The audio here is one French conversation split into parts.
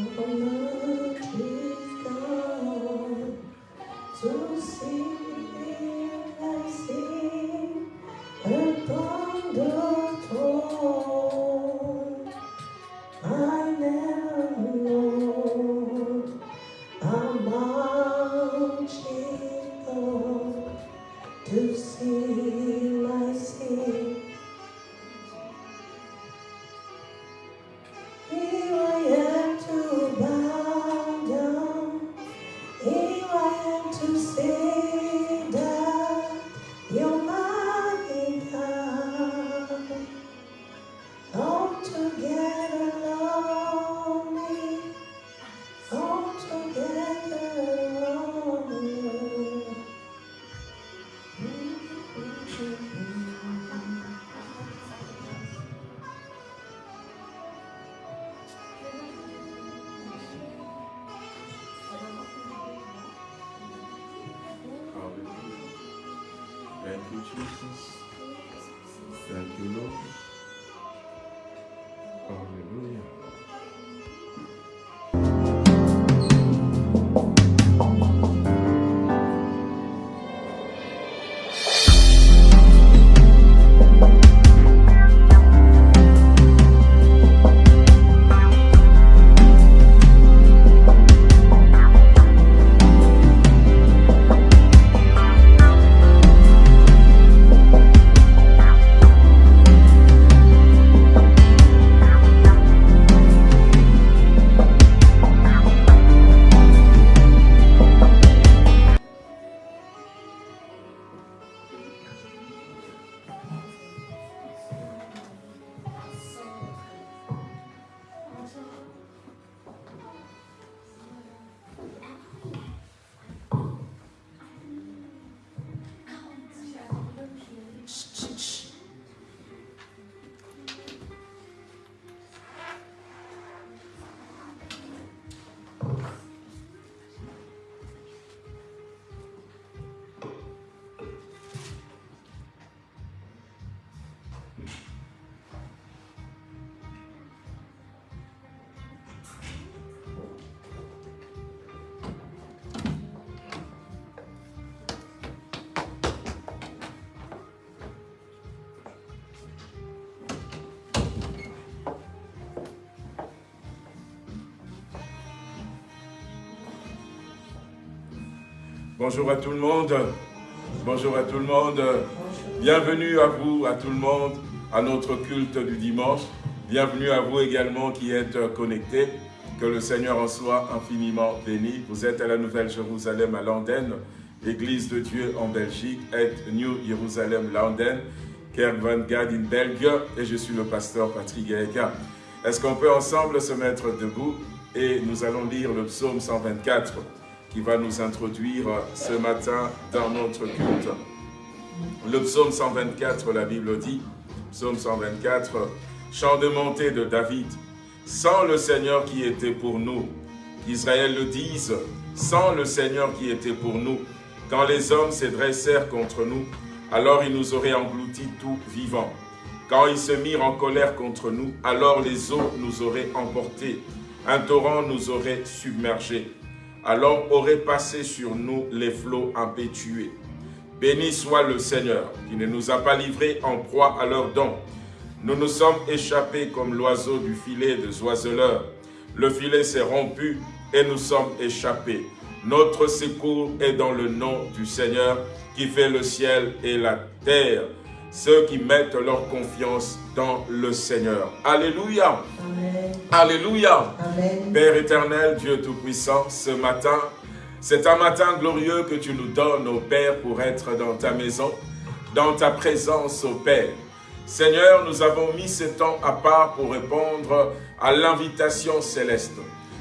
Oh, my God. Bonjour à tout le monde. Bonjour à tout le monde. Bienvenue à vous, à tout le monde, à notre culte du dimanche. Bienvenue à vous également qui êtes connectés. Que le Seigneur en soit infiniment béni. Vous êtes à la Nouvelle Jérusalem à Landen, Église de Dieu en Belgique, et New Jérusalem Landen, Kerk van Gad in Belgique, et je suis le pasteur Patrick Gaëka. Est-ce qu'on peut ensemble se mettre debout? Et nous allons lire le psaume 124 qui va nous introduire ce matin dans notre culte. Le psaume 124, la Bible dit, psaume 124, chant de montée de David, sans le Seigneur qui était pour nous, qu'Israël le dise, sans le Seigneur qui était pour nous, quand les hommes se dressèrent contre nous, alors ils nous auraient engloutis tout vivants. Quand ils se mirent en colère contre nous, alors les eaux nous auraient emportés, un torrent nous aurait submergés alors auraient passé sur nous les flots impétueux. Béni soit le Seigneur, qui ne nous a pas livrés en proie à leurs dons. Nous nous sommes échappés comme l'oiseau du filet des oiseleurs. Le filet s'est rompu et nous sommes échappés. Notre secours est dans le nom du Seigneur qui fait le ciel et la terre ceux qui mettent leur confiance dans le Seigneur. Alléluia. Alléluia. Père éternel, Dieu Tout-Puissant, ce matin, c'est un matin glorieux que tu nous donnes, au Père, pour être dans ta maison, dans ta présence, au Père. Seigneur, nous avons mis ce temps à part pour répondre à l'invitation céleste,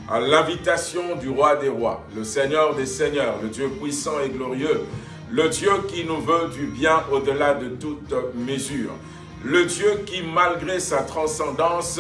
à l'invitation du roi des rois, le Seigneur des seigneurs, le Dieu puissant et glorieux, le Dieu qui nous veut du bien au-delà de toute mesure. Le Dieu qui, malgré sa transcendance,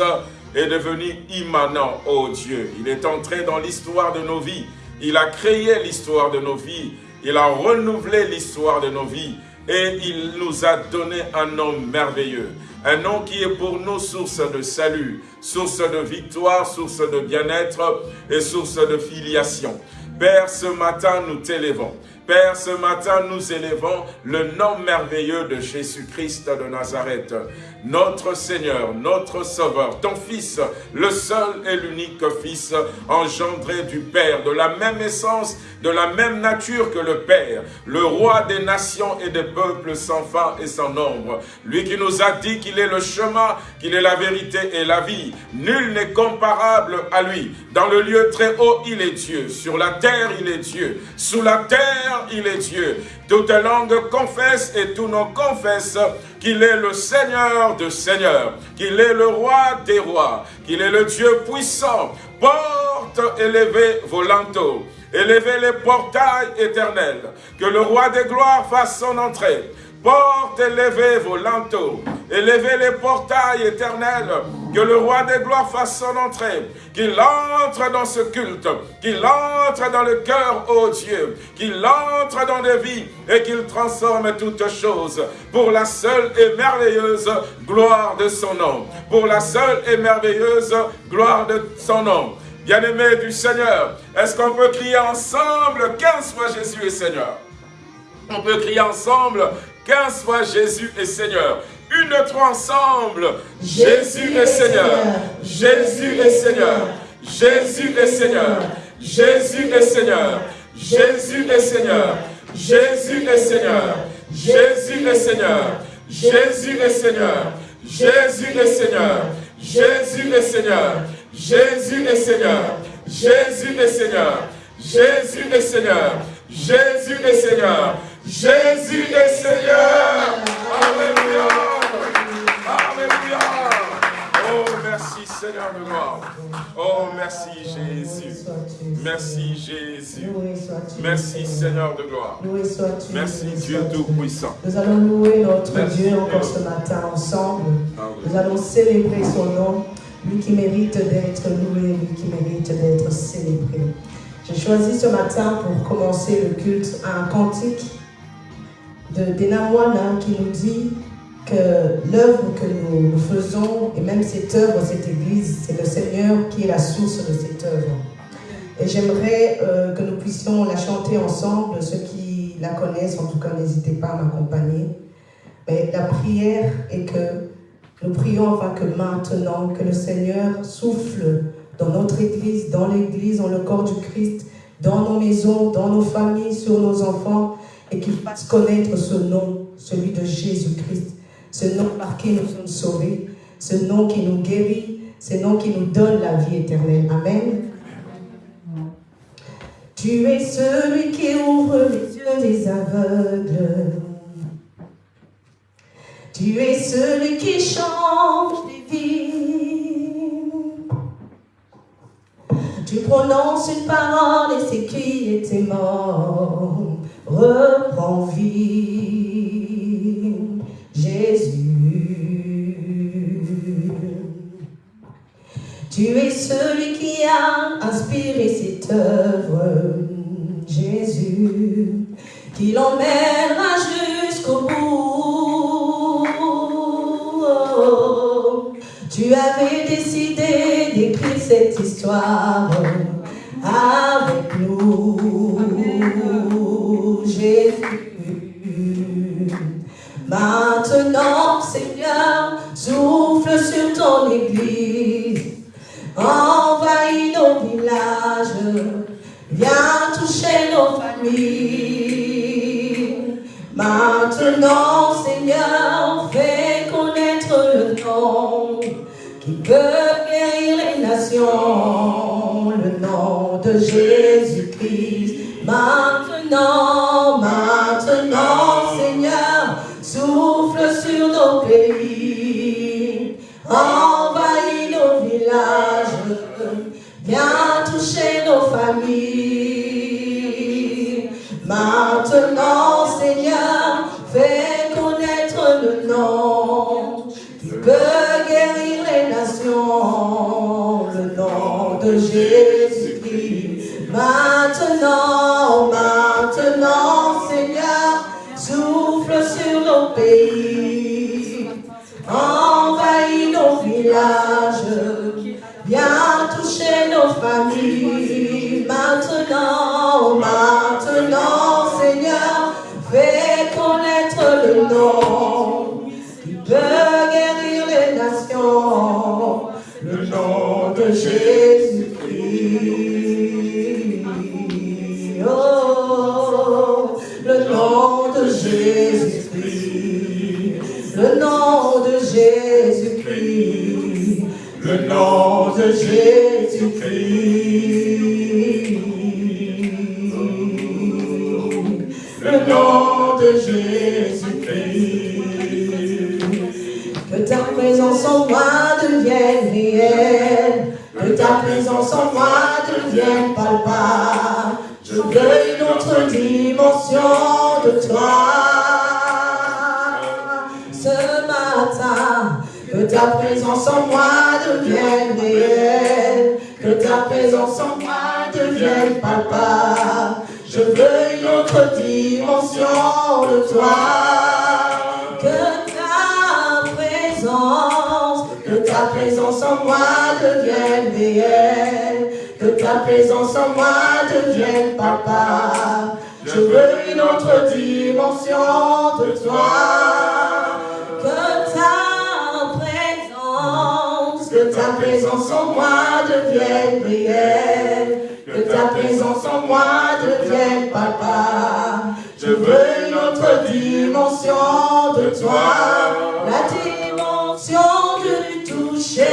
est devenu immanent, ô Dieu. Il est entré dans l'histoire de nos vies. Il a créé l'histoire de nos vies. Il a renouvelé l'histoire de nos vies. Et il nous a donné un nom merveilleux. un nom qui est pour nous source de salut, source de victoire, source de bien-être et source de filiation. Père, ce matin, nous t'élevons. Père, ce matin, nous élevons le nom merveilleux de Jésus-Christ de Nazareth, notre Seigneur, notre Sauveur, ton Fils, le seul et l'unique Fils, engendré du Père, de la même essence, de la même nature que le Père, le Roi des nations et des peuples sans fin et sans nombre, lui qui nous a dit qu'il est le chemin, qu'il est la vérité et la vie. Nul n'est comparable à lui. Dans le lieu très haut, il est Dieu. Sur la terre, il est Dieu. Sous la terre, il est Dieu. Toute langue confesse et tous nos confessent qu'il est le Seigneur de seigneurs, qu'il est le roi des rois, qu'il est le Dieu puissant. Porte élevez vos linteaux, élevez les portails éternels, que le roi des gloires fasse son entrée. Porte, élevez vos linteaux, élevez les portails éternels, que le roi des gloires fasse son entrée, qu'il entre dans ce culte, qu'il entre dans le cœur, ô Dieu, qu'il entre dans les vies et qu'il transforme toutes choses pour la seule et merveilleuse gloire de son nom. Pour la seule et merveilleuse gloire de son nom. Bien-aimé du Seigneur, est-ce qu'on peut crier ensemble 15 fois Jésus est Seigneur? On peut crier ensemble Qu'un soit Jésus est Seigneur. Une, trois ensemble. Jésus est Seigneur. Jésus est Seigneur. Jésus est Seigneur. Jésus est Seigneur. Jésus est Seigneur. Jésus est Seigneur. Jésus est Seigneur. Jésus est Seigneur. Jésus est Seigneur. Jésus est Seigneur. Jésus est Seigneur. Jésus est Seigneur. Jésus est Seigneur. Jésus est Seigneur. Jésus est Seigneur. Alléluia. Alléluia. Oh, merci Seigneur de gloire. Oh, merci Jésus. Merci Jésus. Merci Seigneur de gloire. Merci Dieu Tout-Puissant. Nous allons louer notre Dieu encore ce matin ensemble. Nous allons célébrer son nom. Lui qui mérite d'être loué, lui qui mérite d'être célébré. J'ai choisi ce matin pour commencer le culte un cantique de Denawana qui nous dit que l'œuvre que nous, faisons, et même cette œuvre, cette église, c'est le Seigneur qui est la source de cette œuvre. Et j'aimerais euh, que nous puissions la chanter ensemble, ceux qui la connaissent, en tout cas, n'hésitez pas à m'accompagner. Mais la prière est que nous prions afin que maintenant, que le Seigneur souffle dans notre église, dans l'église, dans le corps du Christ, dans nos maisons, dans nos familles, sur nos enfants, et qu'il fasse connaître ce nom, celui de Jésus-Christ, ce nom par qui nous sommes sauvés, ce nom qui nous guérit, ce nom qui nous donne la vie éternelle. Amen. Tu es celui qui ouvre les yeux des aveugles. Tu es celui qui change les vies. Tu prononces une parole et c'est qui était mort reprends vie, Jésus. Tu es celui qui a inspiré cette œuvre, Jésus, qui l'emmènera jusqu'au bout. Tu avais décidé d'écrire cette histoire avec nous. Maintenant, Seigneur, souffle sur ton église, envahis nos villages, viens toucher nos familles. Maintenant, Seigneur, fais connaître le nom qui peut guérir les nations, le nom de Jésus-Christ. Maintenant, maintenant, Seigneur, souffle sur nos pays, envahis nos villages, viens toucher nos familles. Maintenant, Seigneur, fais connaître le nom qui peut guérir les nations, le nom de Jésus-Christ. Maintenant, maintenant, Seigneur, souffle sur nos pays. villages. Viens toucher nos familles maintenant, maintenant, Seigneur. Fais connaître le nom qui peut guérir les nations. Le nom de Jésus-Christ. Nom de Jésus-Christ. Le nom de Jésus-Christ. Que ta présence en moi devienne réelle. Que ta présence en moi devienne palpable. Je veux une autre dimension de toi. Ta présence en moi devienne réelle. Que ta présence en moi devienne palpable. Je veux une autre dimension de toi. Que ta présence, que ta présence en moi devienne réelle. Que ta présence en moi devienne papa. Je veux une autre dimension de toi. Présence en moi devienne réelle. Que ta présence en moi devienne papa. Je veux une autre dimension de toi. La dimension du toucher.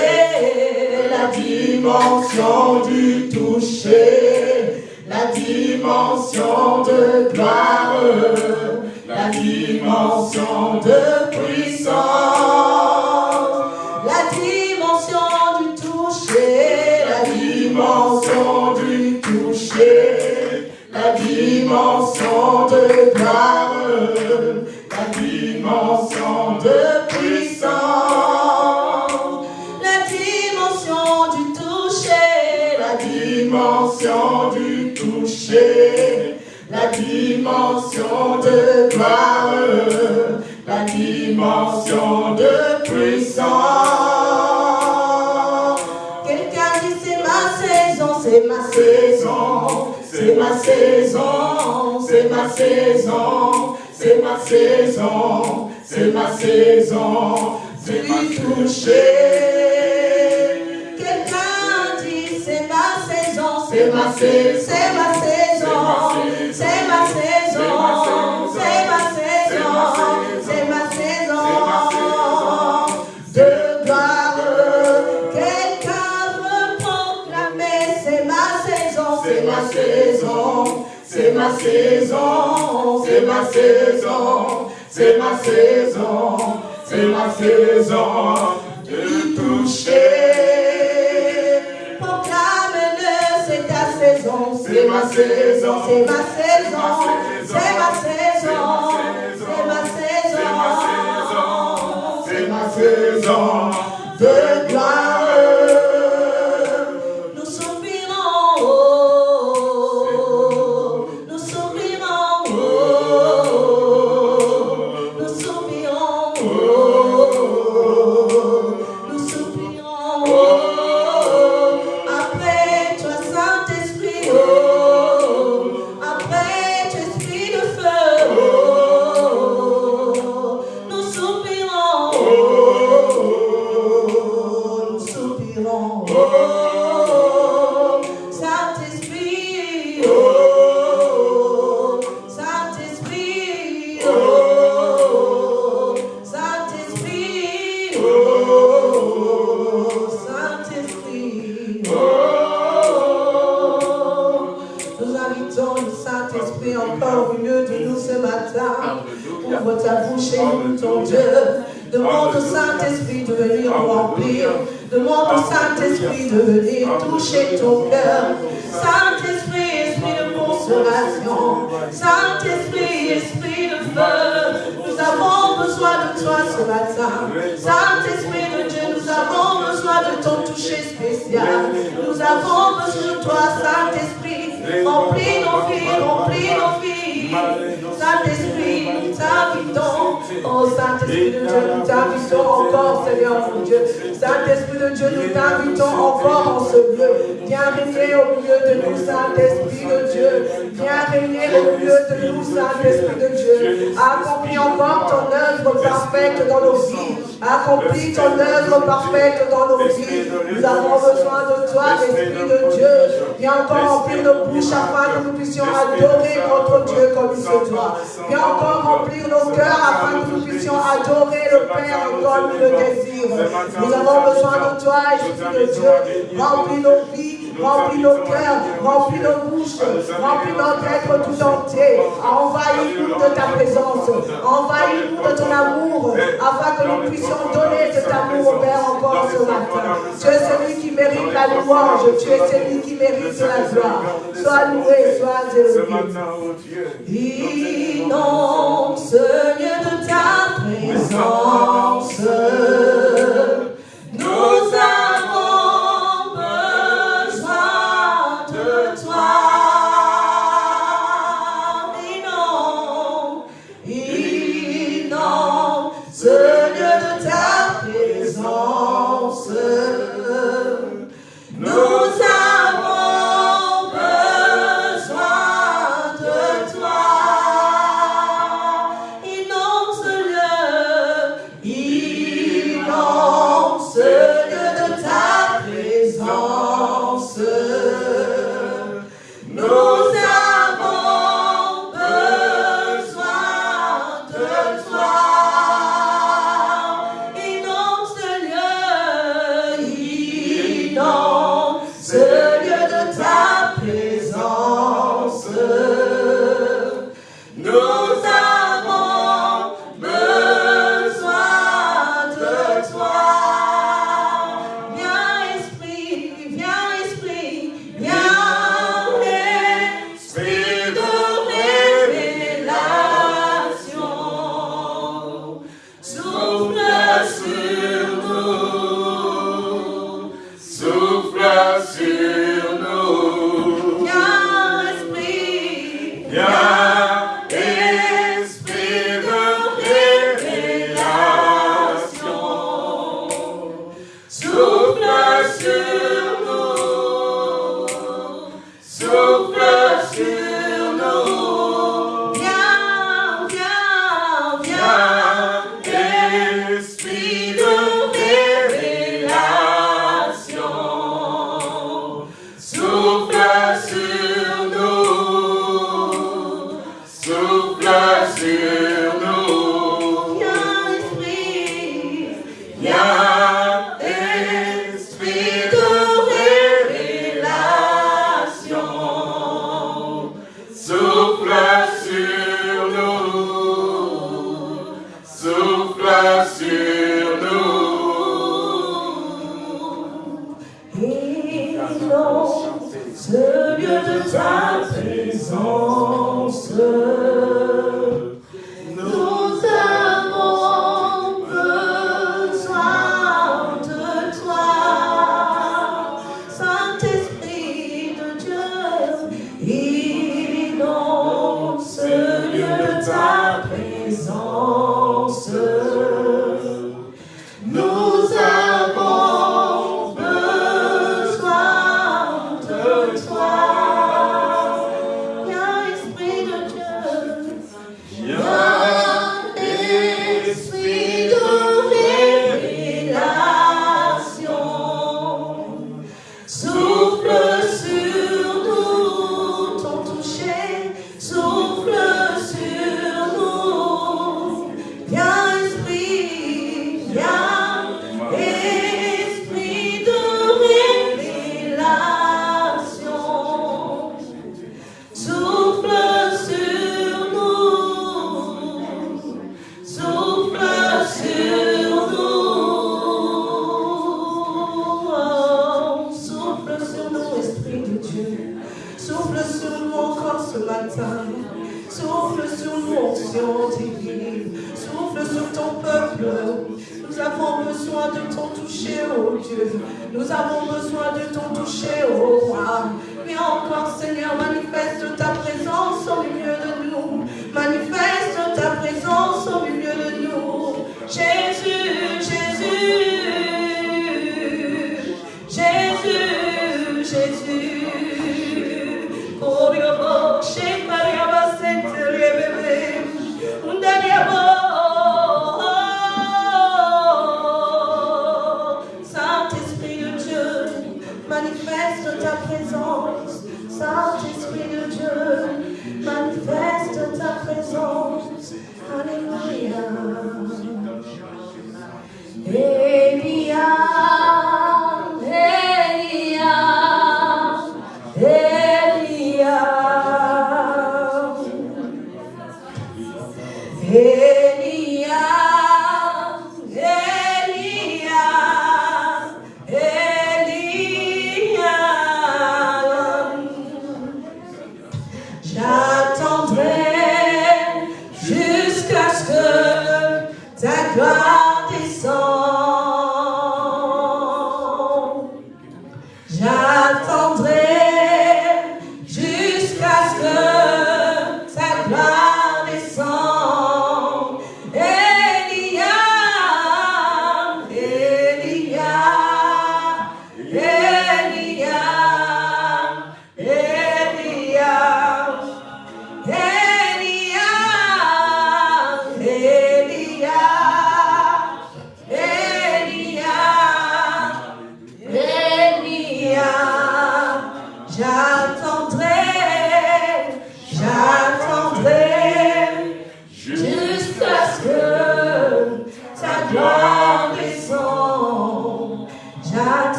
La dimension du toucher. La dimension de gloire. La dimension de puissance. Ma saison, c'est ma saison, c'est ma saison, c'est ma saison, c'est lui toucher. Quelqu'un dit c'est ma saison, c'est ma saison, c'est ma saison, saison, c'est ma saison, c'est ma saison, c'est ma saison de toucher. Proclame-le, c'est ta saison, c'est ma saison, c'est ma saison, c'est ma saison, c'est ma saison, c'est ma saison œuvre parfaite dans nos vies. Nous avons besoin de toi, l'Esprit de Dieu. Viens encore remplir nos bouches afin que nous puissions adorer notre Dieu comme il se doit. Viens encore remplir nos cœurs afin que nous puissions adorer le Père comme il le désire. Nous avons besoin de toi, Esprit de Dieu. Remplis nos vies remplis nos cœurs, remplis nos bouches, remplis notre être tout entier. Envahis-nous de ta présence, envahis-nous de ton amour, afin que nous puissions donner cet amour au Père encore ce matin. Tu es celui qui mérite la louange, tu es celui qui mérite la gloire. Sois loué, sois élevé. Inonde ce lieu de ta présence.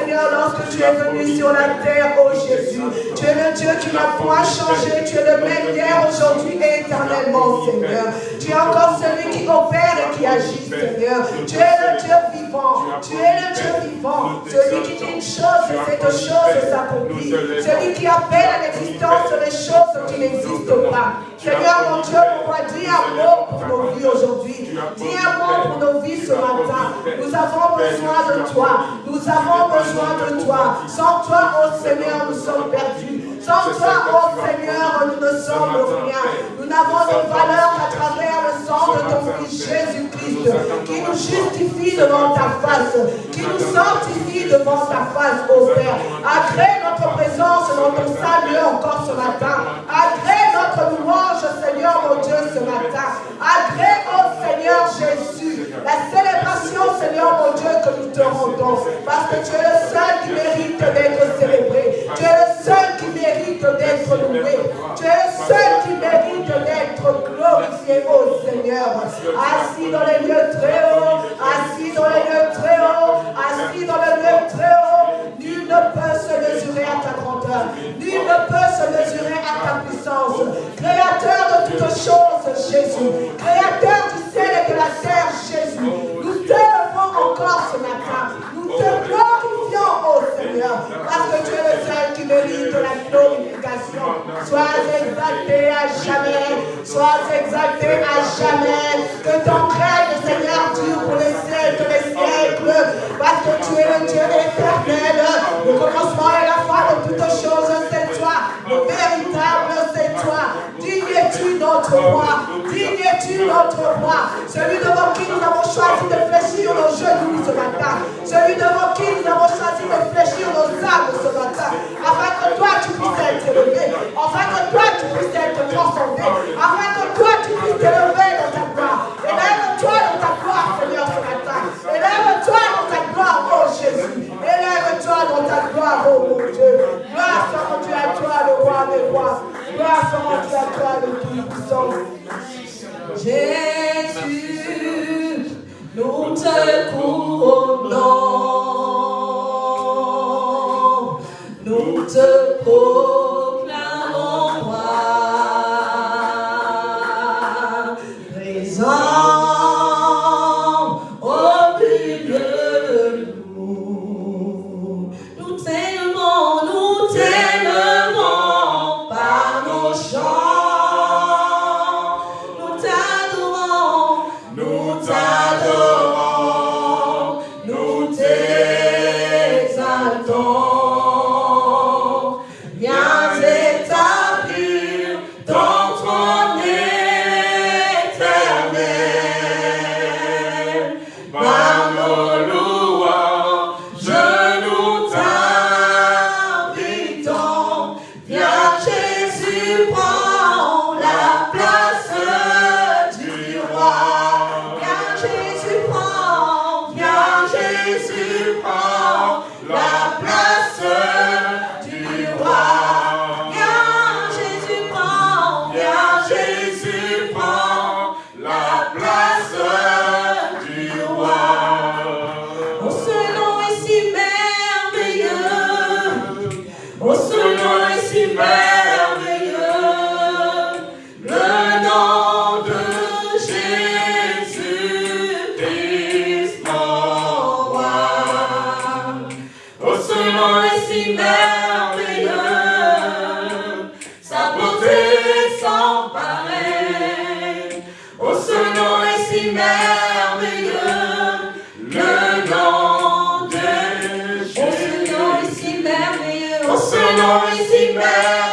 Seigneur, lorsque tu es venu sur la terre, oh Jésus. Tu es le Dieu qui n'a point changé. Tu es le même hier, aujourd'hui et éternellement, Seigneur. Tu es encore celui qui opère et qui agit, Seigneur. Tu es le Dieu tu es le Dieu vivant. Celui qui dit une chose, et cette chose s'accomplit. Celui qui appelle à l'existence les choses qui n'existent pas. Seigneur mon Dieu, pourquoi dis un mot pour nos vies aujourd'hui. Dis un pour nos vies ce matin. Nous avons besoin de toi. Nous avons besoin de toi. Sans toi, oh Seigneur, nous sommes perdus. Sans toi, oh Seigneur, nous ne sommes rien. Nous n'avons de valeur à travers le de ton Fils Jésus-Christ, qui nous justifie devant ta face, qui nous sanctifie devant ta face, ô Père. Agrée notre présence dans ton salut encore ce matin. Agrée notre louange, Seigneur, mon Dieu, ce matin. Agrée, ô Seigneur Jésus, la célébration, Seigneur, mon Dieu, que nous te rendons, parce que tu es le seul qui mérite d'être célébré. Tu es le seul qui mérite d'être loué. Tu es le seul qui mérite d'être glorifié, ô Seigneur. Assis dans les lieux très hauts, assis dans les lieux très hauts, assis dans les lieux très hauts. Nul ne peut se mesurer à ta grandeur. Nul ne peut se mesurer à ta puissance. Créateur de toutes choses, Jésus. Créateur du ciel et de la terre, Jésus. Nous t'élevons encore ce matin. Nous te glorifions, ô Seigneur, parce que tu es le seul qui mérite la glorification. Sois exalté à jamais. Sois exalté à jamais. Que ton règne, Seigneur, dure pour les siècles, les siècles. Parce que tu es le Dieu éternel. Le commencement et la fin de toutes choses, toi. Le véritable, c'est toi. Digne es-tu notre roi? Digne es-tu notre roi? Celui devant qui nous avons choisi de fléchir nos genoux ce matin. Celui devant qui nous avons choisi de fléchir nos âmes ce matin. Afin que toi, tu puisses être élevé. Afin que toi, tu puisses être transcendé. Afin que toi, tu puisses t'élever dans ta gloire. Élève-toi dans ta gloire, Seigneur, ce matin. Élève-toi dans ta gloire, oh Jésus. Élève-toi dans ta gloire, oh mon Dieu. Gloire soit rendue à toi, le roi des rois. Gloire soit rendue à toi, le tout-puissant. Jésus, nous te couronnons. Nous te proclamons Nom est si merveilleux. Sa beauté sans pareil. Oh, ce nom est si merveilleux. Le nom de Jésus. Oh, ce nom est si merveilleux. Oh, ce nom est si merveilleux.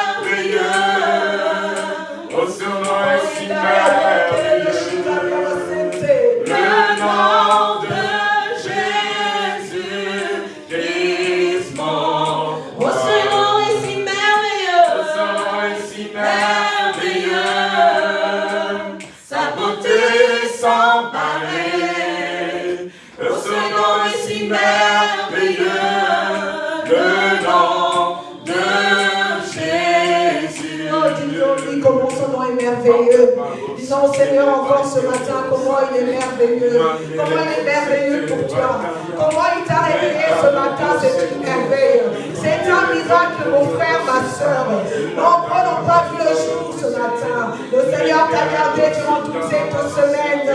Seigneur encore ce matin comment il est merveilleux. Comment il est merveilleux pour toi. Comment il t'a réveillé ce matin, c'est une merveille. C'est un miracle, mon frère, ma soeur. Nombreux n'ont pas vu le jour ce matin. Le Seigneur t'a gardé durant toute cette semaine.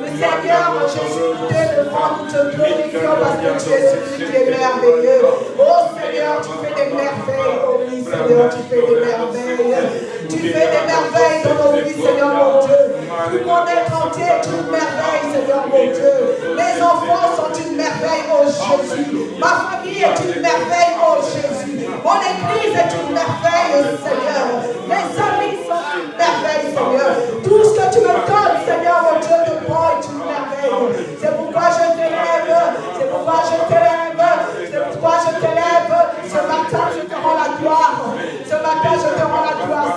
Le Seigneur, Jésus, nous t'élevons, nous te glorifions parce que tu es celui qui est merveilleux. Oh Seigneur, tu fais des merveilles. Oh oui, Seigneur, tu fais des merveilles. Tu fais des merveilles dans nos vies, Seigneur mon Dieu. Tout le monde est une merveille, Seigneur mon Dieu. Les enfants sont une merveille, oh Jésus. Ma famille est une merveille, oh Jésus. Mon église est une merveille, Seigneur. Mes amis sont une merveille, Seigneur. Tout ce que tu me donnes, Seigneur mon Dieu, de bon est une merveille. C'est pourquoi je t'élève. C'est pourquoi je t'élève. C'est pourquoi je t'élève. Ce matin, je te rends la gloire. Ce matin, je te rends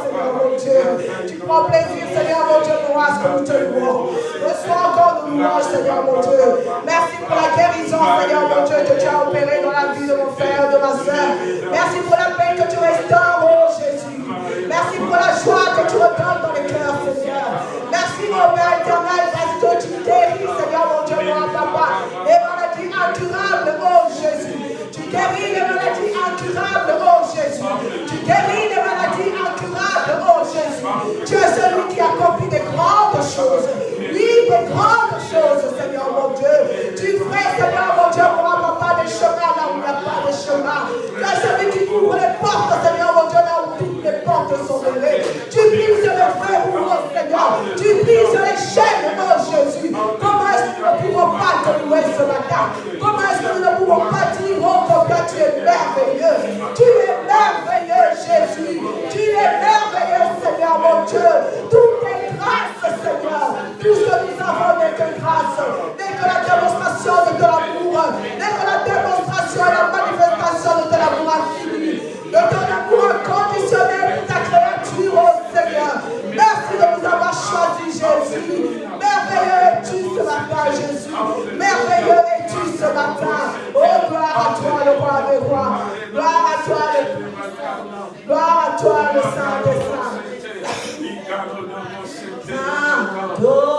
Seigneur mon Dieu. Tu prends plaisir, Seigneur mon Dieu, nous à ce que nous te louons. Reçois encore nos louanges, Seigneur mon Dieu. Merci pour la guérison, Seigneur mon Dieu, que tu as opéré dans la vie de mon frère, de ma soeur. Merci pour la paix que tu restaures, oh Jésus. Merci pour la joie que tu redonnes dans les cœurs, Seigneur. Merci, mon Père éternel, parce que tu guéris, Seigneur mon Dieu, mon papa. Les maladies incurables, oh Jésus. Tu guéris les maladies incurables, oh Jésus. Tu guéris les maladies. Tu es celui qui accomplit des grandes choses. Oui, des grandes choses, Seigneur mon Dieu. Tu fais, Seigneur mon Dieu, mon papa, des chemins là où il n'y a pas de chemin. Tu es celui qui ouvre les portes, Seigneur mon Dieu, là où toutes les portes sont levées. Tu brises le feu, oh Seigneur. Tu brises les chaînes, oh Jésus. Comment est-ce que nous ne pouvons pas te louer ce matin? Comment est-ce que nous ne pouvons pas dire, oh tu es merveilleux Tu es merveilleux, Jésus. Tu es merveilleux, mon Dieu. Toutes tes grâces, Seigneur. Tout ce que nous avons n'est que grâce. N'est que la démonstration de ton amour. N'est que la démonstration et la manifestation de ton amour infini. De ton amour inconditionnel pour ta créature, oh Seigneur. Merci de nous avoir choisi, Jésus. Merveilleux es-tu ce matin, Jésus. Merveilleux es-tu ce matin. Oh, gloire à toi, le roi des rois. Gloire à toi, le. Gloire à toi, le saint des saints. 더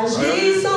Agir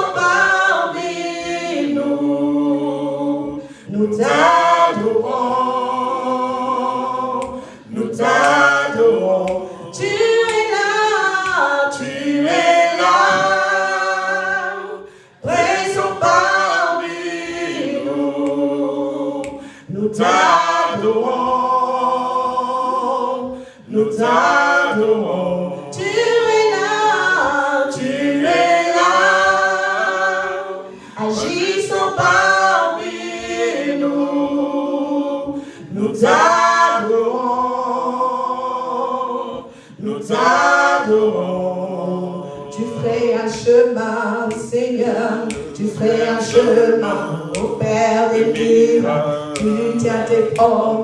tiens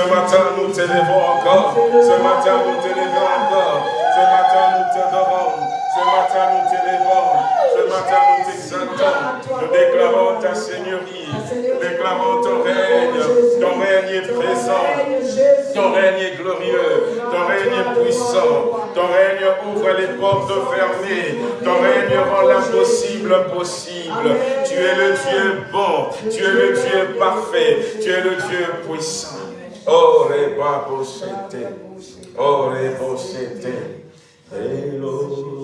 Ce matin, nous t'élèvons encore. Ce matin, nous t'élèvons encore. Ce matin, nous t'adorons. Ce matin, nous t'élèvons. Ce matin, nous t'exaltons. Nous déclarons ta Seigneurie. Nous déclarons ton règne. Ton règne est présent. Ton règne est glorieux. Ton règne est puissant. Ton règne ouvre les portes fermées. Ton règne rend l'impossible possible. Tu es le Dieu bon. Tu es le Dieu parfait. Tu es le Dieu puissant. Oh, reba posete, oh, reposete, et l'aube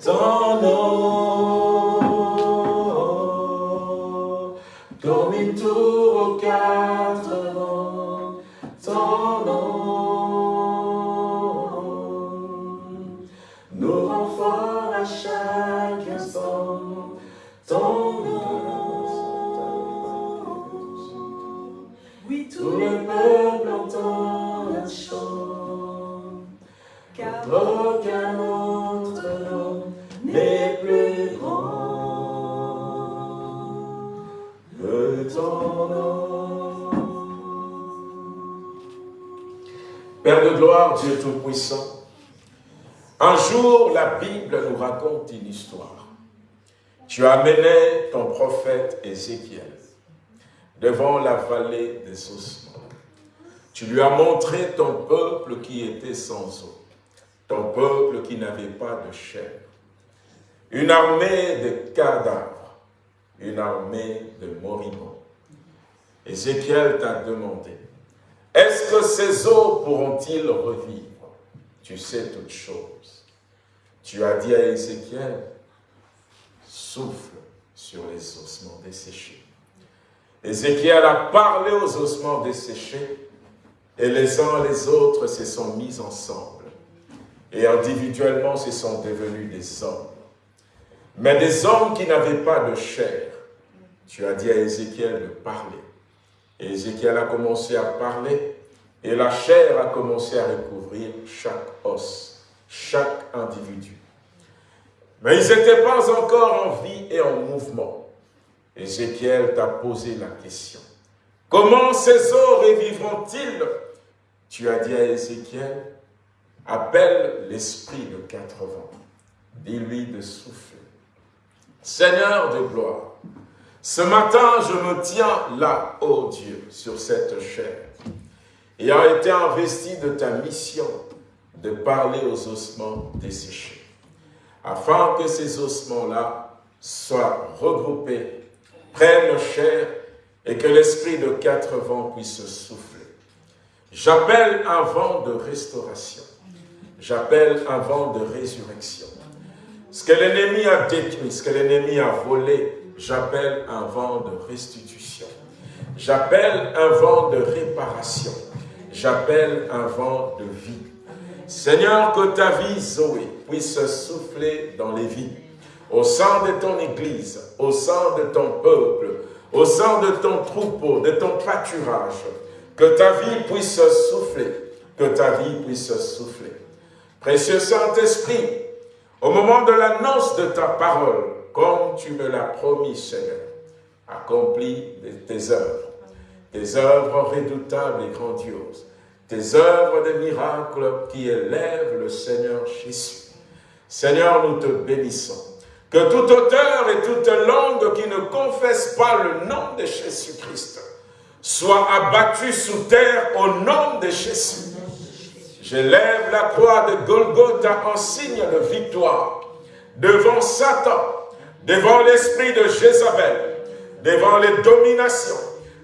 ton nom, Amené ton prophète Ézéchiel devant la vallée des ossements. Tu lui as montré ton peuple qui était sans eau, ton peuple qui n'avait pas de chair, une armée de cadavres, une armée de moribonds. Ézéchiel t'a demandé, est-ce que ces eaux pourront-ils revivre? Tu sais toutes choses. Tu as dit à Ézéchiel, souffle sur les ossements desséchés. Ézéchiel a parlé aux ossements desséchés et les uns les autres se sont mis ensemble et individuellement se sont devenus des hommes. Mais des hommes qui n'avaient pas de chair, tu as dit à Ézéchiel de parler. Et Ézéchiel a commencé à parler et la chair a commencé à recouvrir chaque os, chaque individu. Mais ils n'étaient pas encore en vie et en mouvement. Ézéchiel t'a posé la question. Comment ces eaux revivront-ils? Tu as dit à Ézéchiel, appelle l'esprit de quatre vents. Dis-lui de souffler. Seigneur de gloire, ce matin je me tiens là, ô Dieu, sur cette chair, ayant été investi de ta mission de parler aux ossements desséchés. Afin que ces ossements-là soient regroupés, prennent chair et que l'esprit de quatre vents puisse souffler. J'appelle un vent de restauration. J'appelle un vent de résurrection. Ce que l'ennemi a détruit, ce que l'ennemi a volé, j'appelle un vent de restitution. J'appelle un vent de réparation. J'appelle un vent de vie. Seigneur, que ta vie, Zoé, puisse souffler dans les vies, au sein de ton Église, au sein de ton peuple, au sein de ton troupeau, de ton pâturage, que ta vie puisse souffler, que ta vie puisse souffler. Précieux Saint-Esprit, au moment de l'annonce de ta parole, comme tu me l'as promis, Seigneur, accomplis tes œuvres, tes œuvres redoutables et grandioses, tes œuvres de miracles qui élèvent le Seigneur Jésus. Seigneur, nous te bénissons. Que tout auteur et toute langue qui ne confesse pas le nom de Jésus-Christ soit abattu sous terre au nom de Jésus. J'élève la croix de Golgotha en signe de victoire devant Satan, devant l'esprit de Jézabel, devant les dominations,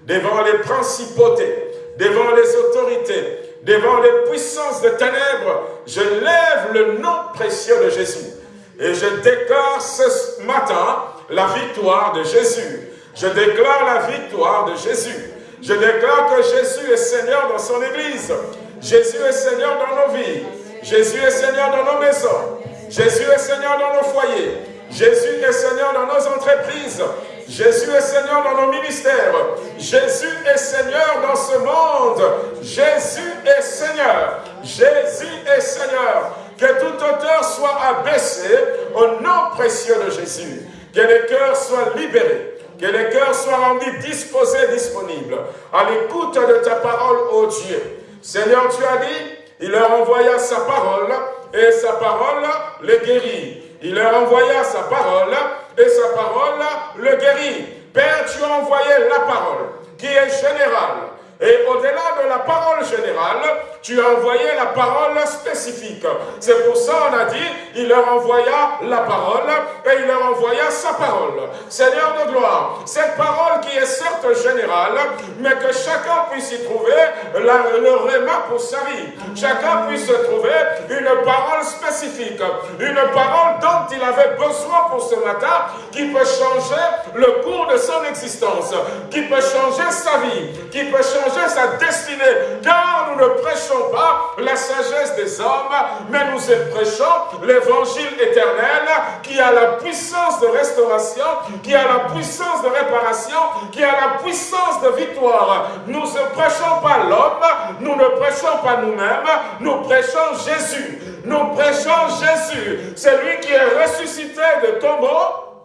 devant les principautés, devant les autorités, devant les puissances de ténèbres. Je lève le nom précieux de Jésus et je déclare ce matin la victoire de Jésus. Je déclare la victoire de Jésus. Je déclare que Jésus est Seigneur dans son Église. Jésus est Seigneur dans nos vies. Jésus est Seigneur dans nos maisons. Jésus est Seigneur dans nos foyers. Jésus est Seigneur dans nos entreprises. Jésus est Seigneur dans nos ministères. Jésus est Seigneur dans ce monde. Jésus est Seigneur. Jésus est Seigneur. Que tout auteur soit abaissé au nom précieux de Jésus. Que les cœurs soient libérés que les cœurs soient rendus disposés, disponibles, à l'écoute de ta parole, ô Dieu. Seigneur, tu as dit, il leur envoya sa parole, et sa parole les guérit. Il leur envoya sa parole, et sa parole le guérit. Père, tu as envoyé la parole, qui est générale, et au-delà de la parole générale, tu as envoyé la parole spécifique. C'est pour ça on a dit, il leur envoya la parole et il leur envoya sa parole. Seigneur de gloire, cette parole qui est certes générale, mais que chacun puisse y trouver le réma pour sa vie. Chacun puisse trouver une parole spécifique, une parole dont il avait besoin pour ce matin, qui peut changer le cours de son existence, qui peut changer sa vie, qui peut changer sa destinée, car nous ne prêchons pas la sagesse des hommes, mais nous prêchons l'évangile éternel qui a la puissance de restauration, qui a la puissance de réparation, qui a la puissance de victoire. Nous ne prêchons pas l'homme, nous ne prêchons pas nous-mêmes, nous prêchons Jésus. Nous prêchons Jésus, c'est lui qui est ressuscité de tombeau,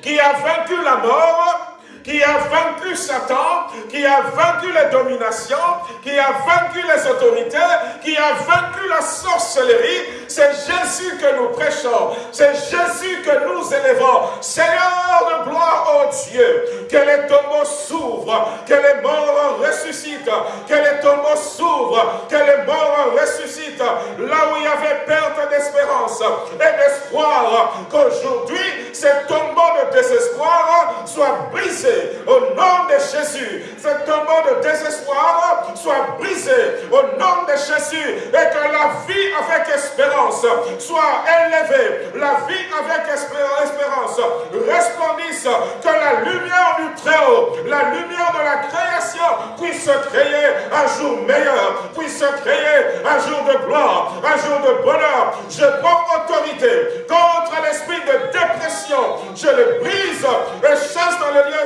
qui a vaincu la mort, qui a vaincu Satan, qui a vaincu les dominations, qui a vaincu les autorités, qui a vaincu la sorcellerie. C'est Jésus que nous prêchons. C'est Jésus que nous élevons. Seigneur de gloire, oh Dieu, que les tombeaux s'ouvrent, que les morts ressuscitent, que les tombeaux s'ouvrent, que les morts ressuscitent. Là où il y avait perte d'espérance et d'espoir, qu'aujourd'hui, ces tombeaux de désespoir soient brisés au nom de Jésus. Ce tombeau de désespoir soit brisé au nom de Jésus et que la vie avec espérance soit élevée. La vie avec espérance resplendisse. Que la lumière du Très-Haut, la lumière de la création puisse créer un jour meilleur, puisse créer un jour de gloire, un jour de bonheur. Je prends autorité contre l'esprit de dépression. Je le brise et chasse dans le lieu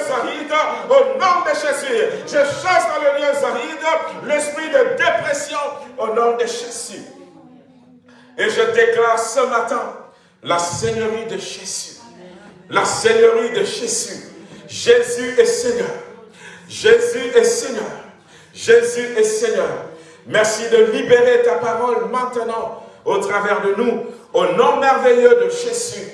au nom de Jésus. Je chasse dans le lieu aride l'esprit de dépression au nom de Jésus. Et je déclare ce matin la Seigneurie de Jésus. La Seigneurie de Jésus. Jésus est Seigneur. Jésus est Seigneur. Jésus est Seigneur. Merci de libérer ta parole maintenant au travers de nous. Au nom merveilleux de Jésus,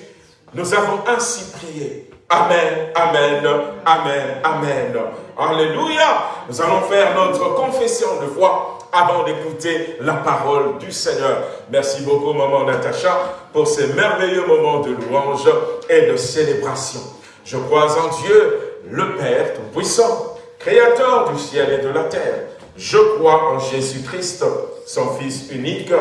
nous avons ainsi prié. Amen, Amen, Amen, Amen. Alléluia. Nous allons faire notre confession de foi avant d'écouter la parole du Seigneur. Merci beaucoup, maman Natacha, pour ces merveilleux moments de louange et de célébration. Je crois en Dieu, le Père Tout-Puissant, Créateur du ciel et de la terre. Je crois en Jésus-Christ, son Fils unique,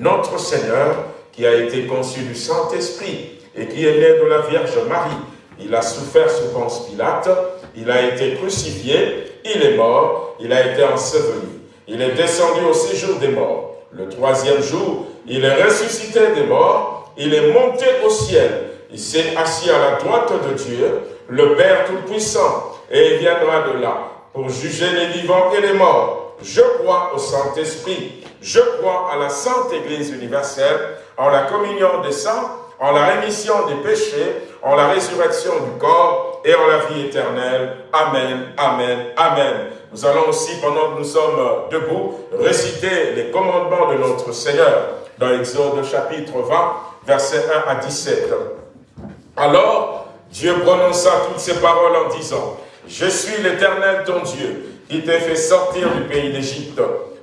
notre Seigneur, qui a été conçu du Saint-Esprit et qui est né de la Vierge Marie. Il a souffert sous Ponce Pilate, il a été crucifié, il est mort, il a été enseveli. Il est descendu au séjour des morts. Le troisième jour, il est ressuscité des morts, il est monté au ciel. Il s'est assis à la droite de Dieu, le Père Tout-Puissant, et il viendra de là pour juger les vivants et les morts. Je crois au Saint-Esprit, je crois à la Sainte Église universelle, en la communion des saints, en la rémission des péchés, en la résurrection du corps et en la vie éternelle. Amen, Amen, Amen. Nous allons aussi, pendant que nous sommes debout, réciter les commandements de notre Seigneur dans Exode chapitre 20, versets 1 à 17. Alors, Dieu prononça toutes ces paroles en disant, « Je suis l'Éternel ton Dieu, qui t'ai fait sortir du pays d'Égypte,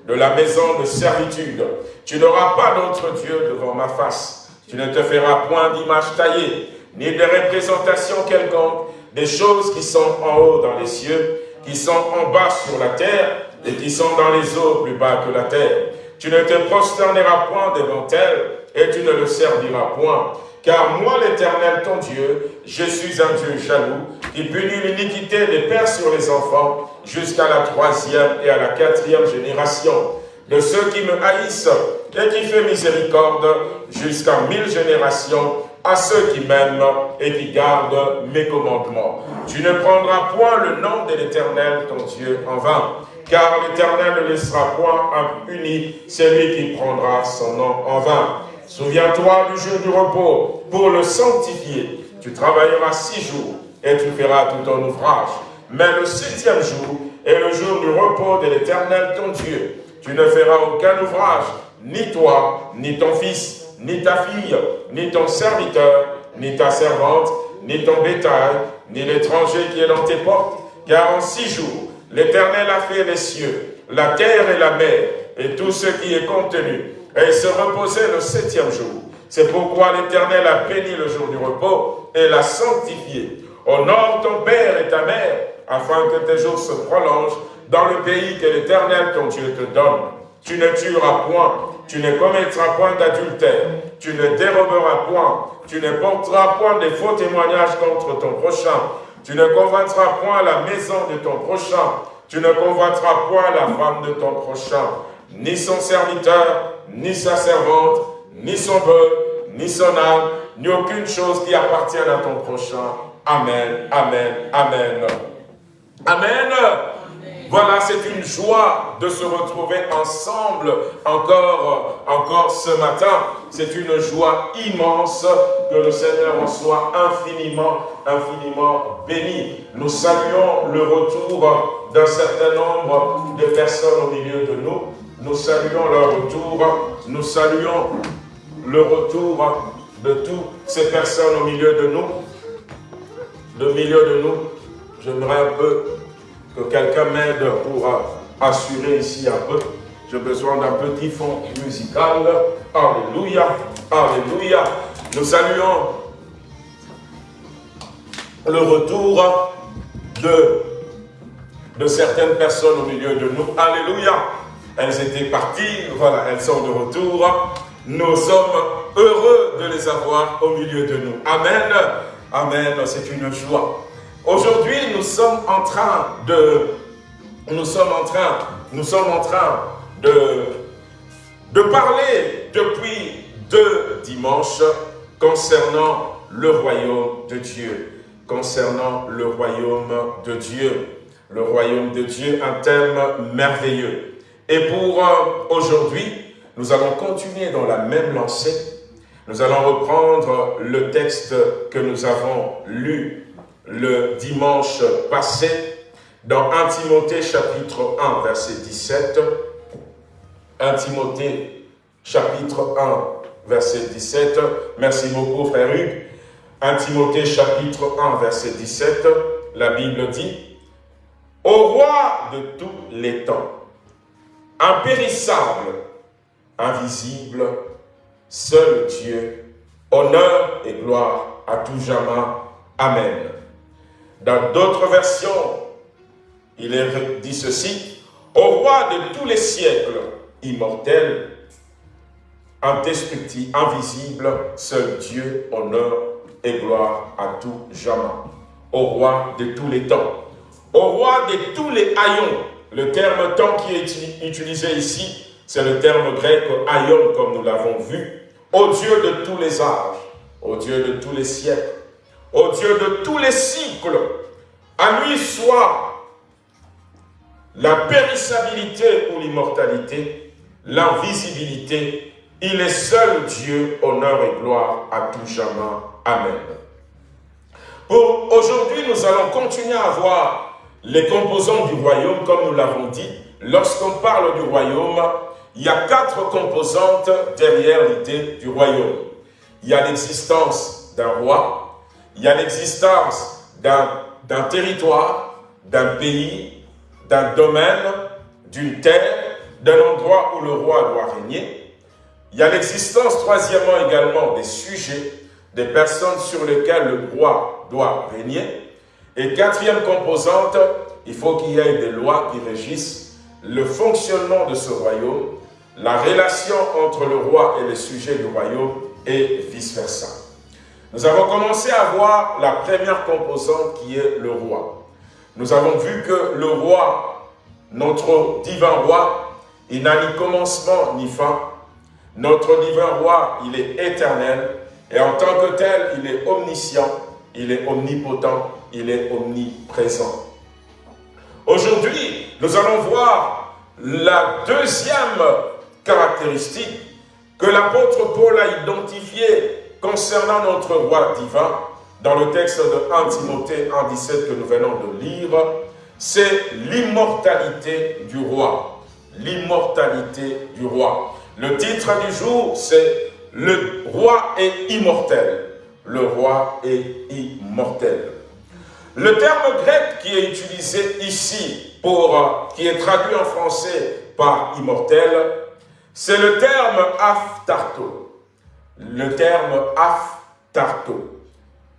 de la maison de servitude. Tu n'auras pas d'autre Dieu devant ma face. Tu ne te feras point d'image taillée, ni de représentation quelconque, des choses qui sont en haut dans les cieux, qui sont en bas sur la terre, et qui sont dans les eaux plus bas que la terre. Tu ne te prosterneras point devant elles, et tu ne le serviras point. Car moi, l'Éternel, ton Dieu, je suis un Dieu jaloux, qui punit l'iniquité des pères sur les enfants, jusqu'à la troisième et à la quatrième génération, de ceux qui me haïssent, et qui fait miséricorde jusqu'à mille générations à ceux qui m'aiment et qui gardent mes commandements. Tu ne prendras point le nom de l'Éternel, ton Dieu, en vain, car l'Éternel ne laissera point impuni celui qui prendra son nom en vain. Souviens-toi du jour du repos pour le sanctifier. Tu travailleras six jours et tu feras tout ton ouvrage. Mais le septième jour est le jour du repos de l'Éternel, ton Dieu. Tu ne feras aucun ouvrage, ni toi, ni ton fils, ni ta fille, ni ton serviteur, ni ta servante, ni ton bétail, ni l'étranger qui est dans tes portes, car en six jours, l'Éternel a fait les cieux, la terre et la mer, et tout ce qui est contenu, et se reposait le septième jour. C'est pourquoi l'Éternel a béni le jour du repos et l'a sanctifié. Honore ton père et ta mère, afin que tes jours se prolongent dans le pays que l'Éternel ton Dieu te donne. Tu ne tueras point, tu ne commettras point d'adultère, tu ne déroberas point, tu ne porteras point de faux témoignages contre ton prochain, tu ne convoiteras point la maison de ton prochain, tu ne convoiteras point la femme de ton prochain, ni son serviteur, ni sa servante, ni son bœuf, ni son âme, ni aucune chose qui appartienne à ton prochain. Amen, Amen, Amen. Amen. Voilà, c'est une joie de se retrouver ensemble encore, encore ce matin. C'est une joie immense que le Seigneur en soit infiniment, infiniment béni. Nous saluons le retour d'un certain nombre de personnes au milieu de nous. Nous saluons leur retour. Nous saluons le retour de toutes ces personnes au milieu de nous. De milieu de nous, j'aimerais un peu que quelqu'un m'aide pour assurer ici un peu. J'ai besoin d'un petit fond musical. Alléluia, Alléluia. Nous saluons le retour de, de certaines personnes au milieu de nous. Alléluia. Elles étaient parties, voilà, elles sont de retour. Nous sommes heureux de les avoir au milieu de nous. Amen. Amen, c'est une joie. Aujourd'hui, nous sommes en train de, nous sommes en train, nous sommes en train de, de parler depuis deux dimanches concernant le royaume de Dieu, concernant le royaume de Dieu, le royaume de Dieu, un thème merveilleux. Et pour euh, aujourd'hui, nous allons continuer dans la même lancée. Nous allons reprendre le texte que nous avons lu le dimanche passé dans 1 Timothée chapitre 1 verset 17. 1 Timothée chapitre 1 verset 17. Merci beaucoup frère Hugues. 1 Timothée chapitre 1 verset 17. La Bible dit Au roi de tous les temps impérissable, invisible, seul Dieu, honneur et gloire à tout jamais. Amen. Dans d'autres versions, il est dit ceci, au roi de tous les siècles, immortel, indestructible, invisible, seul Dieu, honneur et gloire à tout jamais. Au roi de tous les temps, au roi de tous les haillons. Le terme temps qui est utilisé ici, c'est le terme grec aion, comme nous l'avons vu. Au Dieu de tous les âges, au Dieu de tous les siècles, au Dieu de tous les cycles, à lui soit la périssabilité ou l'immortalité, l'invisibilité, il est seul Dieu, honneur et gloire à tout jamais. Amen. Pour aujourd'hui, nous allons continuer à voir les composants du royaume, comme nous l'avons dit. Lorsqu'on parle du royaume, il y a quatre composantes derrière l'idée du royaume. Il y a l'existence d'un roi, il y a l'existence d'un territoire, d'un pays, d'un domaine, d'une terre, d'un endroit où le roi doit régner. Il y a l'existence, troisièmement également, des sujets, des personnes sur lesquelles le roi doit régner. Et quatrième composante, il faut qu'il y ait des lois qui régissent le fonctionnement de ce royaume, la relation entre le roi et les sujets du royaume et vice-versa. Nous avons commencé à voir la première composante qui est le roi. Nous avons vu que le roi, notre divin roi, il n'a ni commencement ni fin. Notre divin roi, il est éternel et en tant que tel, il est omniscient, il est omnipotent, il est omniprésent. Aujourd'hui, nous allons voir la deuxième caractéristique que l'apôtre Paul a identifiée concernant notre roi divin dans le texte de 1 Timothée 1.17 que nous venons de lire, c'est l'immortalité du roi. L'immortalité du roi. Le titre du jour, c'est « Le roi est immortel ». Le roi est immortel. Le terme grec qui est utilisé ici, pour, qui est traduit en français par immortel, c'est le terme aftarto. Le terme aftarto.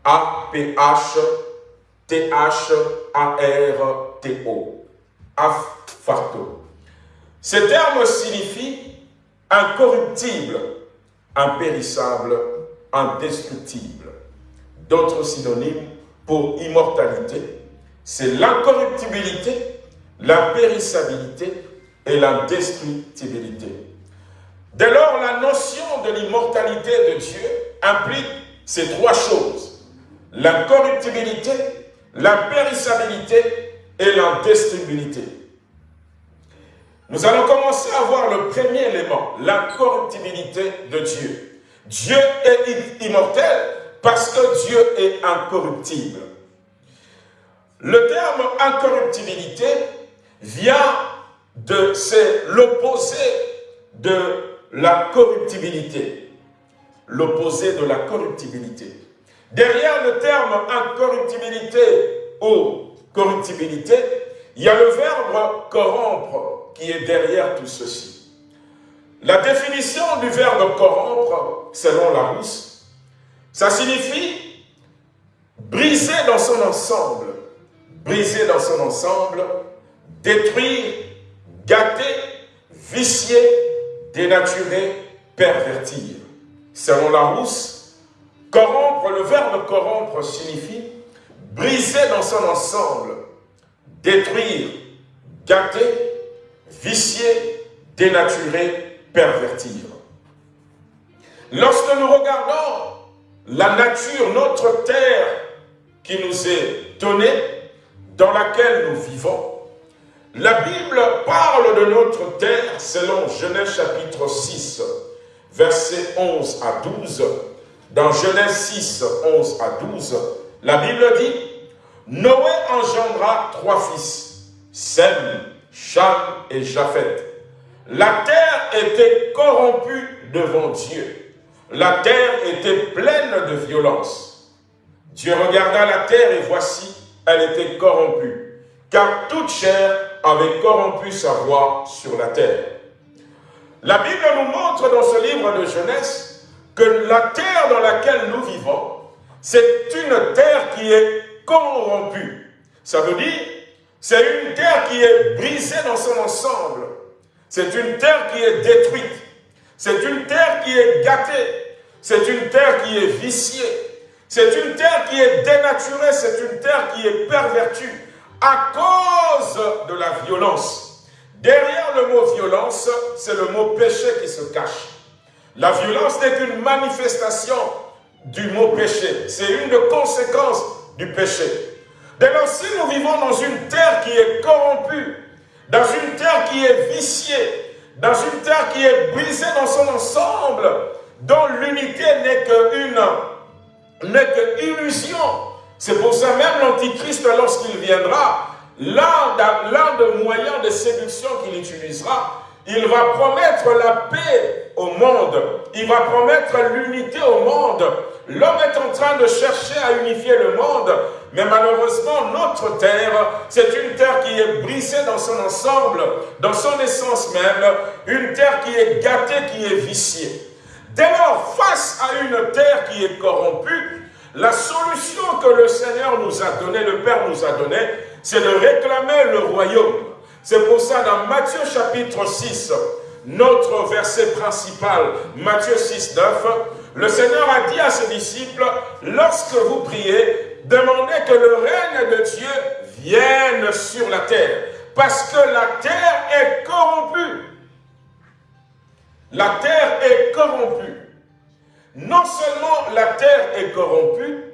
A-P-H-T-H-A-R-T-O. Aftarto. Ce terme signifie incorruptible, impérissable, indestructible. D'autres synonymes pour immortalité, c'est l'incorruptibilité, l'impérissabilité et l'indestructibilité. Dès lors, la notion de l'immortalité de Dieu implique ces trois choses. L'incorruptibilité, l'impérissabilité et l'indestructibilité. Nous allons commencer à voir le premier élément, l'incorruptibilité de Dieu. Dieu est immortel parce que Dieu est incorruptible. Le terme incorruptibilité vient de, c'est l'opposé de la corruptibilité. L'opposé de la corruptibilité. Derrière le terme incorruptibilité ou corruptibilité, il y a le verbe corrompre qui est derrière tout ceci. La définition du verbe corrompre, selon la rousse, ça signifie briser dans son ensemble, briser dans son ensemble, détruire, gâter, vicier, dénaturer, pervertir. Selon la rousse, corrompre, le verbe corrompre signifie briser dans son ensemble, détruire, gâter, vicier, dénaturer, pervertir. Lorsque nous regardons la nature, notre terre qui nous est donnée, dans laquelle nous vivons. La Bible parle de notre terre selon Genèse chapitre 6, versets 11 à 12. Dans Genèse 6, 11 à 12, la Bible dit Noé engendra trois fils, Sem, Cham et Japhet. La terre était corrompue devant Dieu la terre était pleine de violence. Dieu regarda la terre et voici, elle était corrompue, car toute chair avait corrompu sa voix sur la terre. La Bible nous montre dans ce livre de Genèse que la terre dans laquelle nous vivons, c'est une terre qui est corrompue. Ça veut dire, c'est une terre qui est brisée dans son ensemble. C'est une terre qui est détruite. C'est une terre qui est gâtée. C'est une terre qui est viciée. C'est une terre qui est dénaturée. C'est une terre qui est pervertue à cause de la violence. Derrière le mot violence, c'est le mot péché qui se cache. La violence n'est qu'une manifestation du mot péché. C'est une des conséquences du péché. Dès lors, si nous vivons dans une terre qui est corrompue, dans une terre qui est viciée, dans une terre qui est brisée dans son ensemble, dont l'unité n'est qu'une n'est qu'illusion. C'est pour ça même l'Antichrist, lorsqu'il viendra, l'un des moyens de séduction qu'il utilisera, il va promettre la paix au monde. Il va promettre l'unité au monde. L'homme est en train de chercher à unifier le monde, mais malheureusement, notre terre, c'est une terre qui est brisée dans son ensemble, dans son essence même, une terre qui est gâtée, qui est viciée. Dès lors, face à une terre qui est corrompue, la solution que le Seigneur nous a donnée, le Père nous a donnée, c'est de réclamer le royaume. C'est pour ça, dans Matthieu chapitre 6, notre verset principal, Matthieu 6, 9, le Seigneur a dit à ses disciples, lorsque vous priez, demandez que le règne de Dieu vienne sur la terre, parce que la terre est corrompue. La terre est corrompue. Non seulement la terre est corrompue,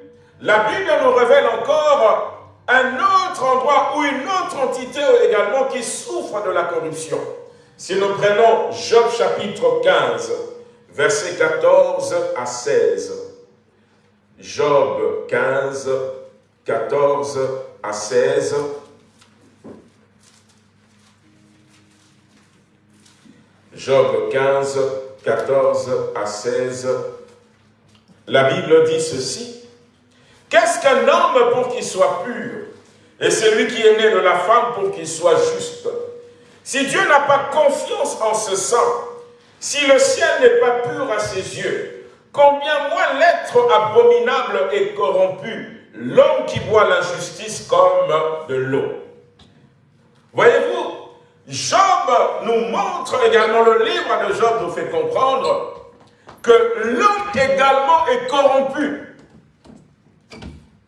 la Bible nous révèle encore un autre endroit ou une autre entité également qui souffre de la corruption. Si nous prenons Job chapitre 15, versets 14 à 16. Job 15, 14 à 16. Job 15, 14 à 16. La Bible dit ceci. Qu'est-ce qu'un homme pour qu'il soit pur Et celui qui est né de la femme pour qu'il soit juste? Si Dieu n'a pas confiance en ce sang, si le ciel n'est pas pur à ses yeux, combien moins l'être abominable et corrompu, l'homme qui boit l'injustice comme de l'eau? Voyez-vous, Job nous montre également, le livre de Job nous fait comprendre que l'homme également est corrompu.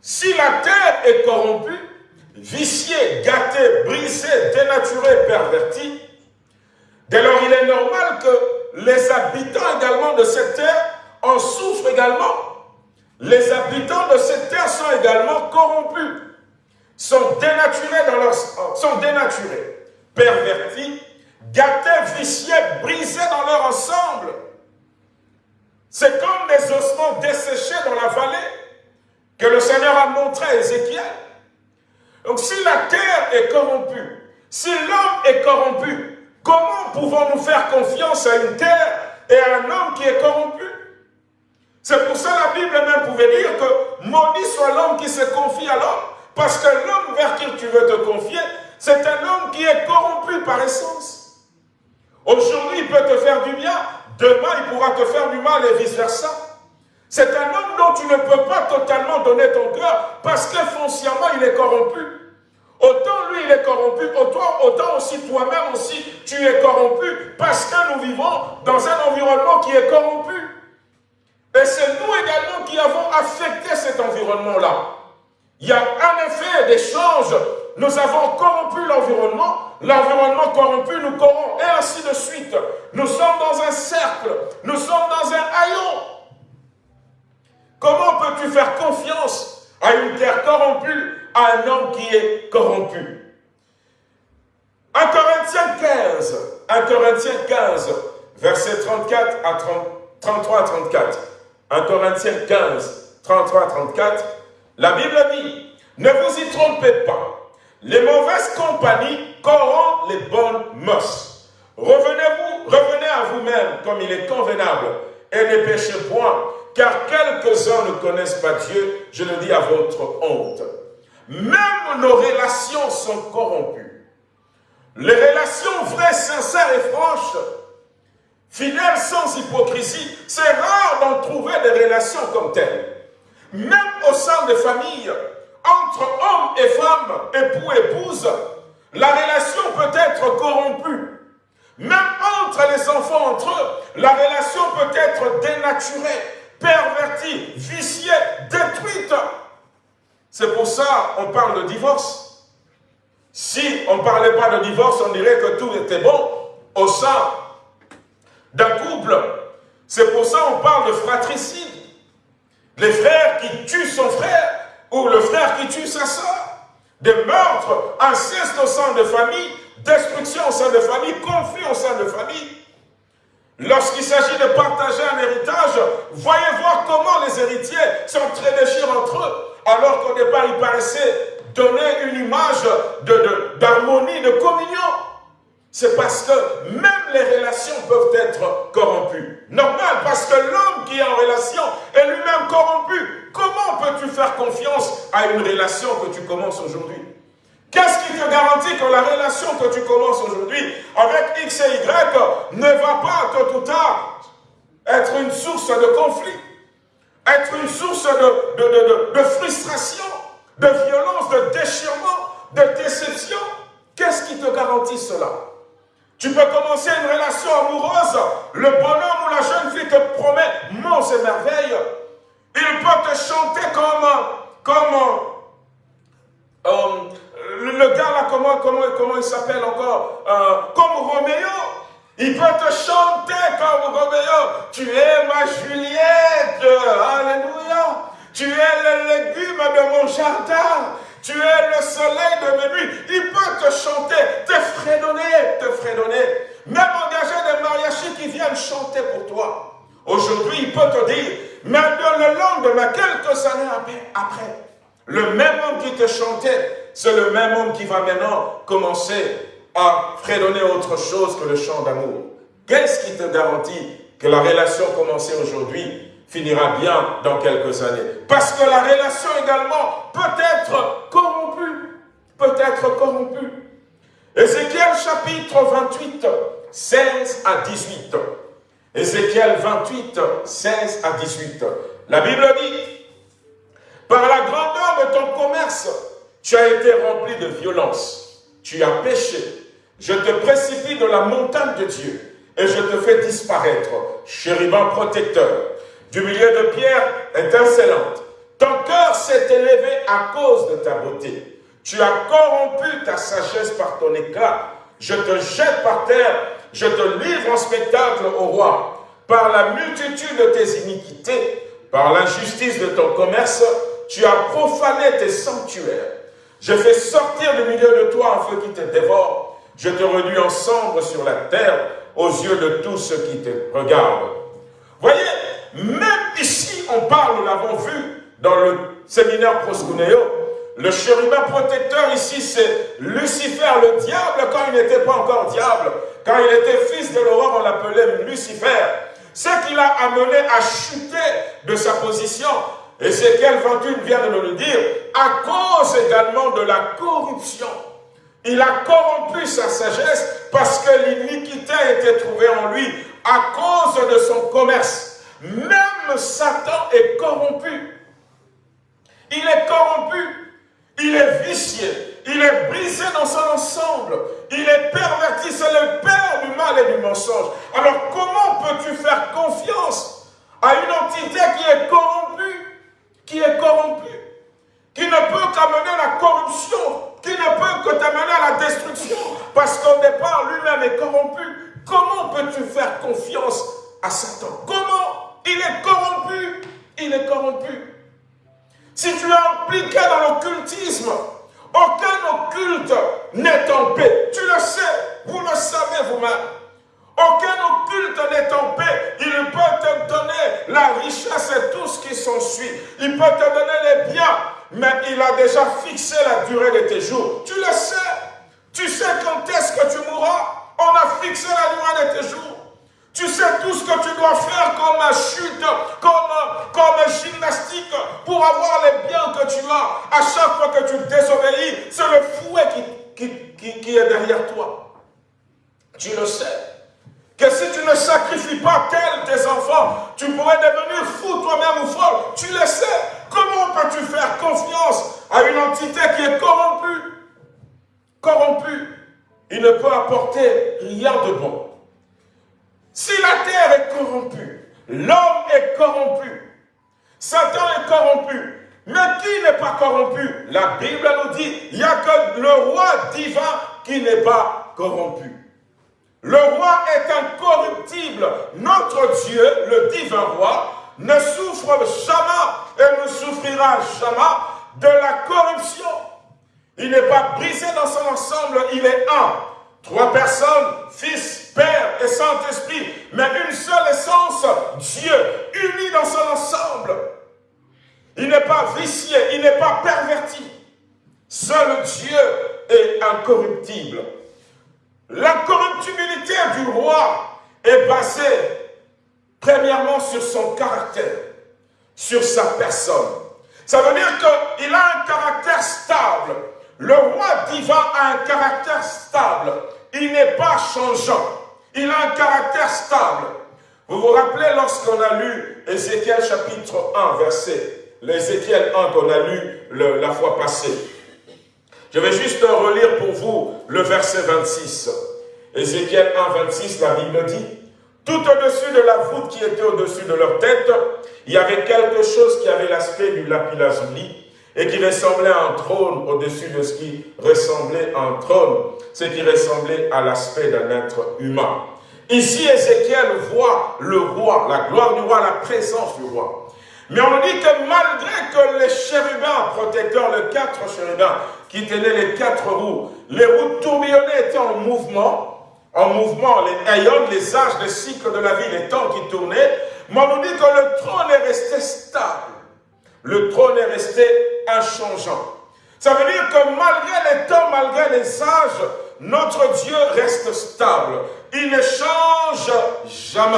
Si la terre est corrompue, viciée, gâtée, brisée, dénaturée, pervertie, dès lors il est normal que les habitants également de cette terre en souffrent également. Les habitants de cette terre sont également corrompus, sont dénaturés dans leur sont dénaturés, pervertis, gâtés, viciés, brisés dans leur ensemble. C'est comme des ossements desséchés dans la vallée que le Seigneur a montré à Ézéchiel. Donc si la terre est corrompue, si l'homme est corrompu, Comment pouvons-nous faire confiance à une terre et à un homme qui est corrompu? C'est pour ça la Bible même pouvait dire que maudit soit l'homme qui se confie à l'homme, parce que l'homme vers qui tu veux te confier, c'est un homme qui est corrompu par essence. Aujourd'hui, il peut te faire du bien, demain, il pourra te faire du mal et vice-versa. C'est un homme dont tu ne peux pas totalement donner ton cœur parce que foncièrement, il est corrompu. Autant lui, il est corrompu, autant, autant aussi toi-même aussi, tu es corrompu parce que nous vivons dans un environnement qui est corrompu. Et c'est nous également qui avons affecté cet environnement-là. Il y a en effet des choses. Nous avons corrompu l'environnement, l'environnement corrompu nous corrompt, et ainsi de suite. Nous sommes dans un cercle, nous sommes dans un haillon. Comment peux-tu faire confiance à une terre corrompue à un homme qui est corrompu? 1 Corinthiens 15, 1 Corinthiens 15, verset 34 à 33 à 34. 1 Corinthiens 15, 33 à 34, la Bible dit, ne vous y trompez pas, les mauvaises compagnies corrompent les bonnes mœurs. Revenez-vous, revenez à vous-même comme il est convenable, et ne péchez point, car quelques-uns ne connaissent pas Dieu, je le dis à votre honte. Même nos relations sont corrompues. Les relations vraies, sincères et franches, fidèles sans hypocrisie, c'est rare d'en trouver des relations comme telles. Même au sein des familles, entre hommes et femmes, époux et épouses, la relation peut être corrompue. Même entre les enfants entre eux, la relation peut être dénaturée, pervertie, viciée, détruite. C'est pour ça qu'on parle de divorce. Si on ne parlait pas de divorce, on dirait que tout était bon au sein d'un couple. C'est pour ça qu'on parle de fratricide. Les frères qui tuent son frère ou le frère qui tue sa soeur. Des meurtres, inceste au sein de famille, destruction au sein de famille, conflit au sein de famille. Lorsqu'il s'agit de partager un héritage, voyez voir comment les héritiers s'entre-déchirent entre eux, alors qu'au départ, ils paraissaient donner une image d'harmonie, de communion. C'est parce que même les relations peuvent être corrompues. Normal, parce que l'homme qui est en relation est lui-même corrompu. Comment peux-tu faire confiance à une relation que tu commences aujourd'hui? Qu'est-ce qui te garantit que la relation que tu commences aujourd'hui avec X et Y ne va pas, tôt ou tard, être une source de conflit, être une source de, de frustration, de violence, de déchirement, de déception? Qu'est-ce qui te garantit cela? Tu peux commencer une relation amoureuse. Le bonhomme ou la jeune fille te promet monts et merveilles. Il peut te chanter comme, comme euh, le gars là, comment, comment, comment il s'appelle encore euh, Comme Roméo. Il peut te chanter comme Roméo. Tu es ma Juliette. Alléluia. Tu es le légume de mon jardin. Tu es le soleil de mes nuits. Il peut te chanter, te fredonner, te fredonner. Même engager des mariachis qui viennent chanter pour toi. Aujourd'hui, il peut te dire, mais le lendemain, quelques années après, le même homme qui te chantait, c'est le même homme qui va maintenant commencer à fredonner autre chose que le chant d'amour. Qu'est-ce qui te garantit que la relation commencée aujourd'hui finira bien dans quelques années. Parce que la relation également peut être corrompue. Peut être corrompue. Ézéchiel chapitre 28, 16 à 18. Ézéchiel 28, 16 à 18. La Bible dit, par la grandeur de ton commerce, tu as été rempli de violence. Tu as péché. Je te précipite de la montagne de Dieu et je te fais disparaître, chérubin protecteur du milieu de pierre étincelante. Ton cœur s'est élevé à cause de ta beauté. Tu as corrompu ta sagesse par ton éclat. Je te jette par terre, je te livre en spectacle au roi. Par la multitude de tes iniquités, par l'injustice de ton commerce, tu as profané tes sanctuaires. Je fais sortir du milieu de toi un feu qui te dévore. Je te réduis en cendres sur la terre aux yeux de tous ceux qui te regardent. Voyez, même ici, on parle, nous l'avons vu dans le séminaire Proskuneo, le chérubin protecteur ici, c'est Lucifer, le diable, quand il n'était pas encore diable. Quand il était fils de l'aurore, on l'appelait Lucifer. Ce qui l'a amené à chuter de sa position. Ézéchiel 21 vient de nous le dire, à cause également de la corruption. Il a corrompu sa sagesse parce que l'iniquité était trouvée en lui à cause de son commerce. Même Satan est corrompu. Il est corrompu. Il est vicié. Il est brisé dans son ensemble. Il est perverti. C'est le père du mal et du mensonge. Alors comment peux-tu faire confiance à une entité qui est corrompue Qui est corrompue Qui ne peut qu'amener la corruption qui ne peut que t'amener à la destruction, parce qu'au départ, lui-même est corrompu? Comment peux-tu faire confiance à Satan? Comment il est corrompu. Il est corrompu. Si tu es impliqué dans l'occultisme, aucun occulte n'est en paix. Tu le sais, vous le savez vous-même. Aucun occulte n'est en paix. Il peut te donner la richesse et tout ce qui s'ensuit. Il peut te donner les biens, mais il a déjà fixé la durée de tes jours. Tu le sais. Tu sais quand est-ce que tu mourras. On a fixé la durée de tes jours. Tu sais tout ce que tu dois faire comme chute, comme, comme gymnastique pour avoir les biens que tu as. À chaque fois que tu désobéis, c'est le fouet qui qui, qui est derrière toi. Tu le sais. Que si tu ne sacrifies pas tel tes enfants, tu pourrais devenir fou toi-même ou folle. Tu le sais. Comment peux-tu faire confiance à une entité qui est corrompue? Corrompue. Il ne peut apporter rien de bon. Si la terre est corrompue, l'homme est corrompu, Satan est corrompu, mais qui n'est pas corrompu? La Bible nous dit, il n'y a que le roi divin qui n'est pas corrompu. Le roi est incorruptible. Notre Dieu, le divin roi, ne souffre jamais et ne souffrira jamais de la corruption. Il n'est pas brisé dans son ensemble, il est un. Trois personnes, Fils, Père et Saint-Esprit, mais une seule essence, Dieu, uni dans son ensemble. Il n'est pas vicié, il n'est pas perverti. Seul Dieu est incorruptible. L'incorruptibilité du roi est basée premièrement sur son caractère, sur sa personne. Ça veut dire qu'il a un caractère stable. Le roi divin a un caractère stable. Il n'est pas changeant. Il a un caractère stable. Vous vous rappelez lorsqu'on a lu Ézéchiel chapitre 1, verset, l'Ézéchiel 1 qu'on a lu la fois passée. Je vais juste relire pour vous le verset 26. Ézéchiel 1, 26, la Bible dit, tout au-dessus de la voûte qui était au-dessus de leur tête, il y avait quelque chose qui avait l'aspect du lapis-lazuli et qui ressemblait à un trône au-dessus de ce qui ressemblait à un trône, ce qui ressemblait à l'aspect d'un être humain. Ici, Ézéchiel voit le roi, la gloire du roi, la présence du roi. Mais on nous dit que malgré que les chérubins protecteurs, les quatre chérubins qui tenaient les quatre roues, les roues tourbillonnées étaient en mouvement, en mouvement, les ayons, les âges, les cycles de la vie, les temps qui tournaient, mais on nous dit que le trône est resté stable. Le trône est resté inchangeant. Ça veut dire que malgré les temps, malgré les âges, notre Dieu reste stable. Il ne change jamais.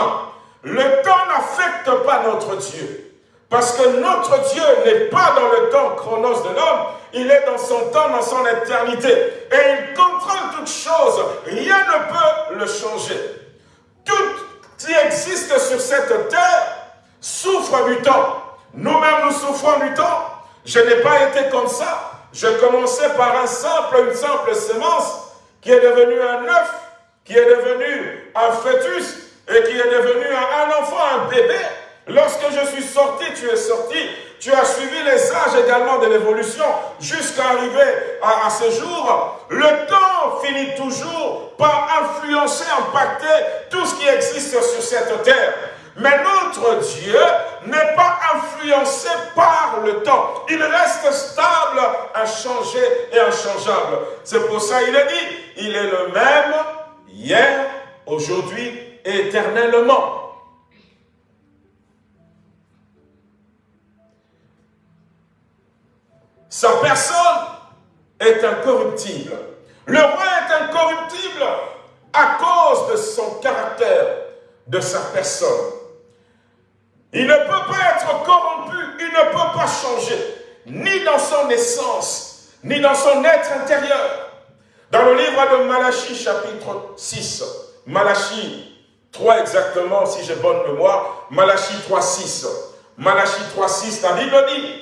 Le temps n'affecte pas notre Dieu. Parce que notre Dieu n'est pas dans le temps chronos de l'homme, il est dans son temps, dans son éternité. Et il contrôle toutes choses. Rien ne peut le changer. Tout qui existe sur cette terre souffre du temps. Nous-mêmes, nous souffrons du temps. Je n'ai pas été comme ça. Je commençais par un simple, une simple semence qui est devenue un œuf, qui est devenu un fœtus et qui est devenu un enfant, un bébé. Lorsque je suis sorti, tu es sorti. Tu as suivi les âges également de l'évolution jusqu'à arriver à, ce jour. Le temps finit toujours par influencer, impacter tout ce qui existe sur cette terre. Mais notre Dieu n'est pas influencé par le temps. Il reste stable, inchangé et inchangeable. C'est pour ça qu'il est dit, il est le même hier, aujourd'hui et éternellement. Sa personne est incorruptible. Le roi est incorruptible à cause de son caractère, de sa personne. Il ne peut pas être corrompu, il ne peut pas changer, ni dans son essence, ni dans son être intérieur. Dans le livre de Malachie, chapitre 6, Malachie 3 exactement, si j'ai bonne mémoire, Malachie 3, 6. Malachie 3, 6, la Bible dit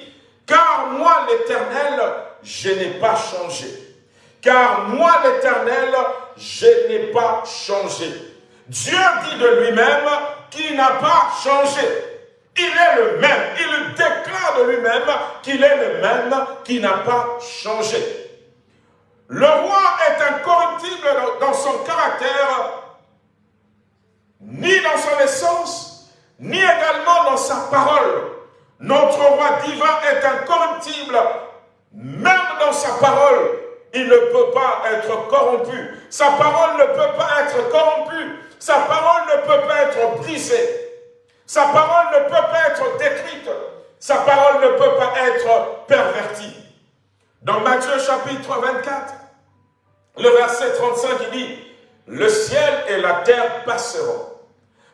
car moi, l'Éternel, je n'ai pas changé. Car moi, l'Éternel, je n'ai pas changé. Dieu dit de lui-même qu'il n'a pas changé. Il est le même. Il déclare de lui-même qu'il est le même, qui n'a pas changé. Le roi est incorruptible dans son caractère, ni dans son essence, ni également dans sa parole. Notre roi divin est incorruptible. Même dans sa parole, il ne peut pas être corrompu. Sa parole ne peut pas être corrompue. Sa parole ne peut pas être brisée. Sa parole ne peut pas être détruite. Sa parole ne peut pas être pervertie. Dans Matthieu chapitre 24, le verset 35, il dit, le ciel et la terre passeront,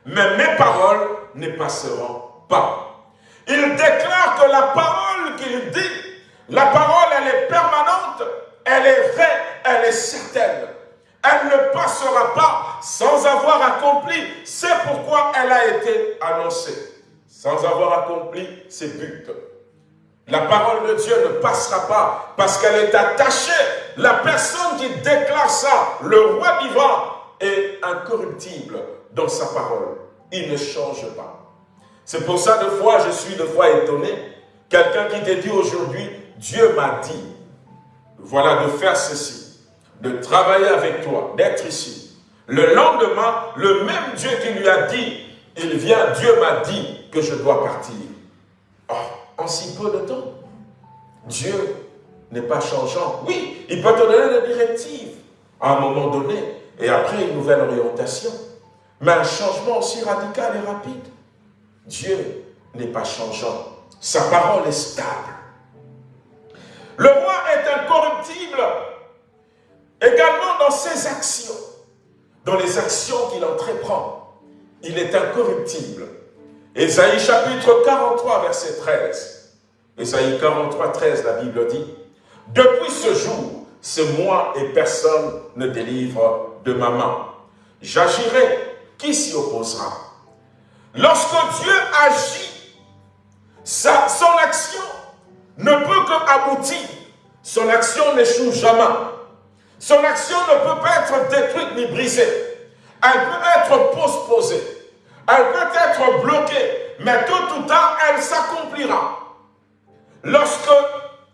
mais mes paroles ne passeront pas. Il déclare que la parole qu'il dit, la parole, elle est permanente, elle est vraie, elle est certaine. Elle ne passera pas sans avoir accompli. C'est pourquoi elle a été annoncée. Sans avoir accompli ses buts. La parole de Dieu ne passera pas parce qu'elle est attachée. La personne qui déclare ça, le roi vivant, est incorruptible dans sa parole. Il ne change pas. C'est pour ça, de fois, je suis de fois étonné. Quelqu'un qui te dit aujourd'hui, Dieu m'a dit, voilà, de faire ceci, de travailler avec toi, d'être ici. Le lendemain, le même Dieu qui lui a dit, il vient, Dieu m'a dit que je dois partir. Oh, en si peu de temps, Dieu n'est pas changeant. Oui, il peut te donner des directives à un moment donné, et après une nouvelle orientation. Mais un changement aussi radical et rapide. Dieu n'est pas changeant. Sa parole est stable. Le roi est incorruptible également dans ses actions, dans les actions qu'il entreprend. Il est incorruptible. Ésaïe chapitre 43, verset 13. Ésaïe 43, 13, la Bible dit, « Depuis ce jour, c'est moi et personne ne délivre de ma main. J'agirai, qui s'y opposera? Lorsque Dieu agit, sa, son action ne peut qu'aboutir. Son action n'échoue jamais. Son action ne peut pas être détruite ni brisée. Elle peut être postposée. Elle peut être bloquée. Mais tôt ou tard, elle s'accomplira. Lorsque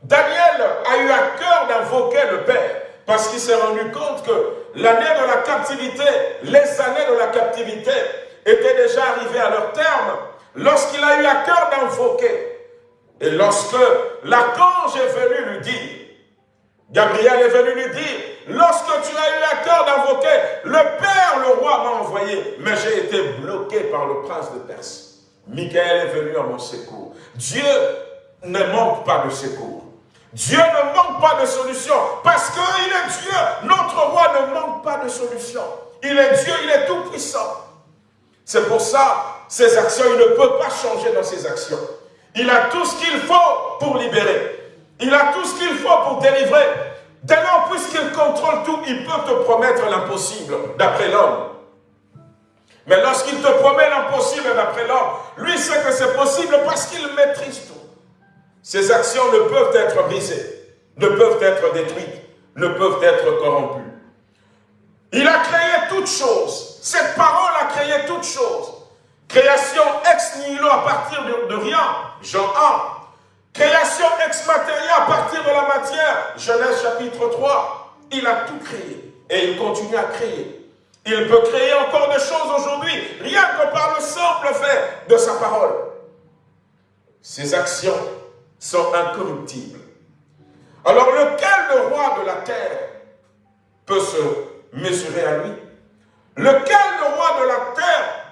Daniel a eu à cœur d'invoquer le Père, parce qu'il s'est rendu compte que l'année de la captivité, les années de la captivité étaient déjà arrivées à leur terme, lorsqu'il a eu à cœur d'invoquer et lorsque l'archange est venu lui dire, Gabriel est venu lui dire, lorsque tu as eu à cœur d'invoquer, le Père, le roi m'a envoyé, mais j'ai été bloqué par le prince de Perse. Michael est venu à mon secours. Dieu ne manque pas de secours. Dieu ne manque pas de solution parce qu'il est Dieu. Notre roi ne manque pas de solution. Il est Dieu, il est tout puissant. C'est pour ça, ses actions, il ne peut pas changer dans ses actions. Il a tout ce qu'il faut pour libérer. Il a tout ce qu'il faut pour délivrer. Dès lors, puisqu'il contrôle tout, il peut te promettre l'impossible, d'après l'homme. Mais lorsqu'il te promet l'impossible d'après l'homme, lui sait que c'est possible parce qu'il maîtrise tout. Ses actions ne peuvent être brisées, ne peuvent être détruites, ne peuvent être corrompues. Il a créé toutes choses. Cette parole a créé toutes choses. Création ex nihilo à partir de, rien, Jean 1. Création ex à partir de la matière, Genèse chapitre 3. Il a tout créé et il continue à créer. Il peut créer encore des choses aujourd'hui, rien que par le simple fait de sa parole. Ses actions sont incorruptibles. Alors lequel le roi de la terre peut se mesurer à lui? Lequel le roi de la terre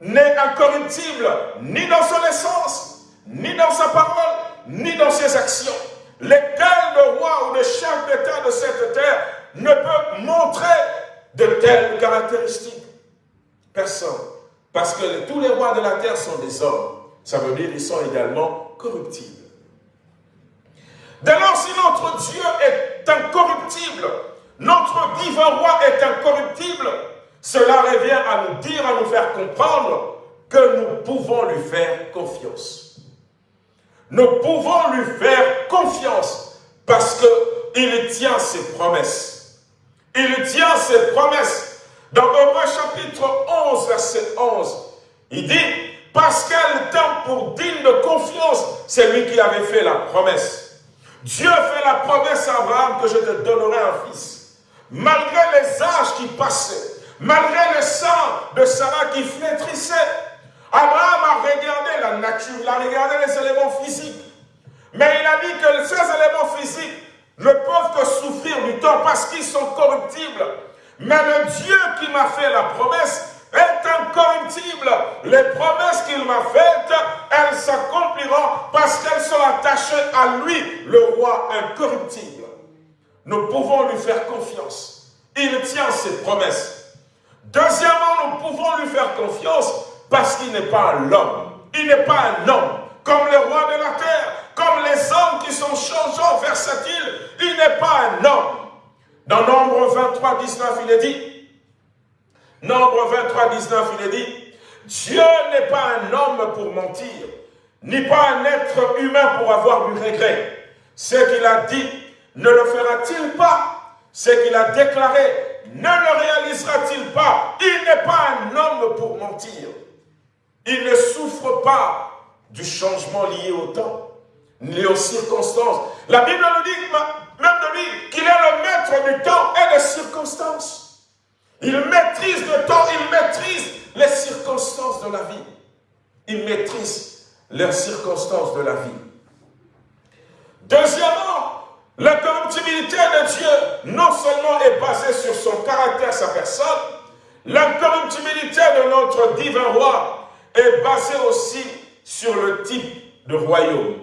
n'est incorruptible ni dans son essence, ni dans sa parole, ni dans ses actions. Lesquels le roi ou le chef d'État de cette terre ne peut montrer de telles caractéristiques Personne. Parce que tous les rois de la terre sont des hommes. Ça veut dire qu'ils sont également corruptibles. Dès lors, si notre Dieu est incorruptible, notre divin roi est incorruptible, cela revient à nous dire, à nous faire comprendre que nous pouvons lui faire confiance. Nous pouvons lui faire confiance parce qu'il tient ses promesses. Il tient ses promesses. Dans Hébreu chapitre 11, verset 11, il dit, parce qu'elle tient pour digne de confiance, c'est lui qui avait fait la promesse. Dieu fait la promesse à Abraham que je te donnerai un fils. Malgré les âges qui passaient, Malgré le sang de Sarah qui flétrissait, Abraham a regardé la nature, il a regardé les éléments physiques. Mais il a dit que ces éléments physiques ne peuvent que souffrir du temps parce qu'ils sont corruptibles. Mais le Dieu qui m'a fait la promesse est incorruptible. Les promesses qu'il m'a faites, elles s'accompliront parce qu'elles sont attachées à lui, le roi incorruptible. Nous pouvons lui faire confiance. Il tient ses promesses. Deuxièmement, nous pouvons lui faire confiance parce qu'il n'est pas l'homme. Il n'est pas un homme comme les rois de la terre, comme les hommes qui sont changeants, versatiles. Il n'est pas un homme. Dans Nombre 23, 19, il est dit, Nombre 23, 19, il est dit, Dieu n'est pas un homme pour mentir, ni pas un être humain pour avoir du regret. Ce qu'il a dit, ne le fera-t-il pas? Ce qu'il a déclaré, ne le réalisera-t-il pas? Il n'est pas un homme pour mentir. Il ne souffre pas du changement lié au temps, ni aux circonstances. La Bible nous dit, même de lui, qu'il est le maître du temps et des circonstances. Il maîtrise le temps, il maîtrise les circonstances de la vie. Il maîtrise les circonstances de la vie. Deuxièmement, la corruptibilité de Dieu non seulement est basée sur son caractère, sa personne, la corruptibilité de notre divin roi est basée aussi sur le type de royaume.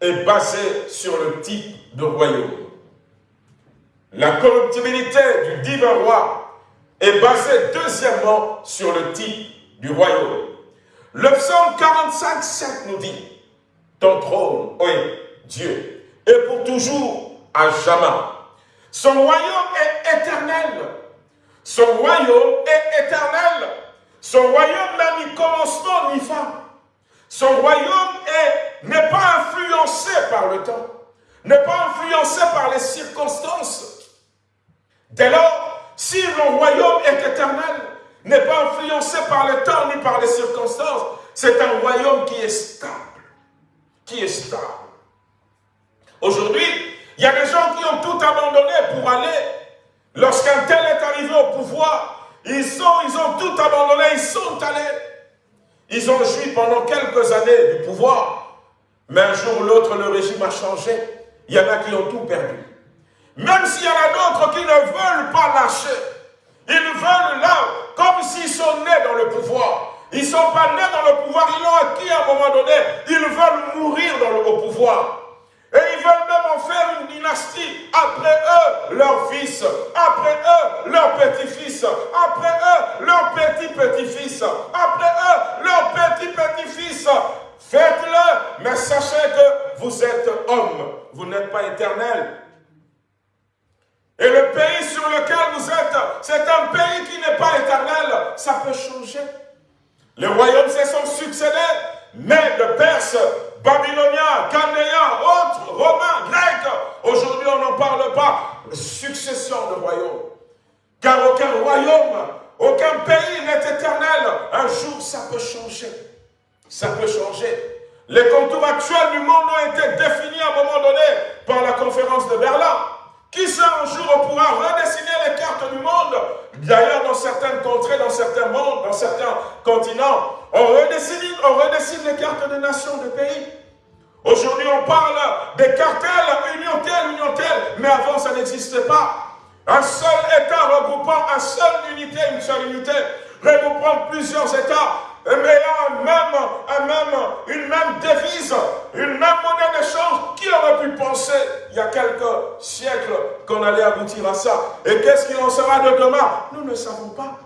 Est basée sur le type de royaume. La corruptibilité du divin roi est basée deuxièmement sur le type du royaume. Le psaume 45, 7 nous dit, ton trône, oui, Dieu, est pour toujours à jamais. Son royaume est éternel. Son royaume est éternel. Son royaume n'a ni commencement ni fin. Son royaume n'est pas influencé par le temps, n'est pas influencé par les circonstances. Dès lors, si le royaume est éternel, n'est pas influencé par le temps ni par les circonstances, c'est un royaume qui est stable. Qui est stable. Aujourd'hui, il y a des gens qui ont tout abandonné pour aller. Lorsqu'un tel est arrivé au pouvoir, ils, sont, ils ont tout abandonné, ils sont allés. Ils ont joui pendant quelques années du pouvoir. Mais un jour ou l'autre, le régime a changé. Il y en a qui ont tout perdu. Même s'il y en a d'autres qui ne veulent pas lâcher. Ils veulent là, comme s'ils sont nés dans le pouvoir. Ils ne sont pas nés dans le pouvoir, ils l'ont acquis à un moment donné. Ils veulent mourir dans le pouvoir. Et ils veulent même en faire une dynastie. Après eux, leurs fils. Après eux, leurs petits-fils. Après eux, leurs petits-petits-fils. Après eux, leurs petits-petits-fils. Faites-le, mais sachez que vous êtes homme. Vous n'êtes pas éternel. Et le pays sur lequel vous êtes, c'est un pays qui n'est pas éternel. Ça peut changer. Les royaumes se sont succédés, mais de Perse, Babyloniens, Chandéens, autres, Romains, Grecs, aujourd'hui on n'en parle pas. Succession de royaumes. Car aucun royaume, aucun pays n'est éternel. Un jour, ça peut changer. Ça peut changer. Les contours actuels du monde ont été définis à un moment donné par la conférence de Berlin. Qui sait un jour on pourra redessiner les cartes du monde? D'ailleurs, dans certaines contrées, dans certains mondes, dans certains continents, on redessine, on redessine les cartes des nations, des pays. Aujourd'hui, on parle des cartels, union telle, union telle, mais avant, ça n'existait pas. Un seul État regroupant une seule unité, une seule unité, regroupant plusieurs États, ayant même, un même, une même devise, une même monnaie d'échange. Qui aurait pu penser, il y a quelques siècles, qu'on allait aboutir à ça? Et qu'est-ce qu'il en sera de demain? Nous ne savons pas.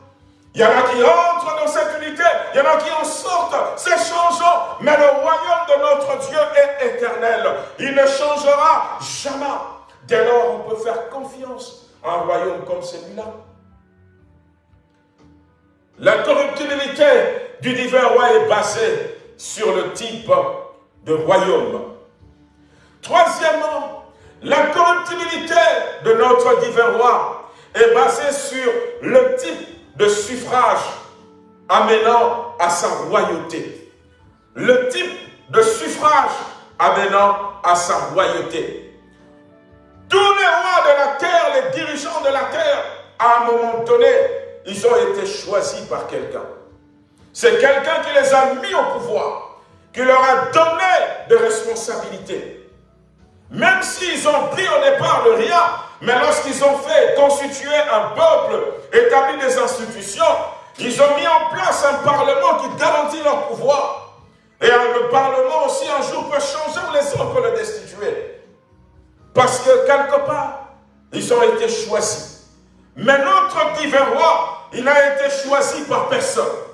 Il y en a qui entrent dans cette unité, il y en a qui en sortent, c'est changeant, mais le royaume de notre Dieu est éternel. Il ne changera jamais. Dès lors, on peut faire confiance à un royaume comme celui-là. La corruptibilité du divin roi est basée sur le type de royaume. Troisièmement, la corruptibilité de notre divin roi est basée sur le type de suffrage amenant à sa royauté. Le type de suffrage amenant à sa royauté. Tous les rois de la terre, les dirigeants de la terre, à un moment donné, ils ont été choisis par quelqu'un. C'est quelqu'un qui les a mis au pouvoir, qui leur a donné des responsabilités. Même s'ils ont pris au départ de rien, mais lorsqu'ils ont fait constituer un peuple, établi des institutions, ils ont mis en place un parlement qui garantit leur pouvoir. Et le parlement aussi un jour peut changer les autres peuvent le destituer. Parce que quelque part, ils ont été choisis. Mais notre divin roi, il n'a été choisi par personne.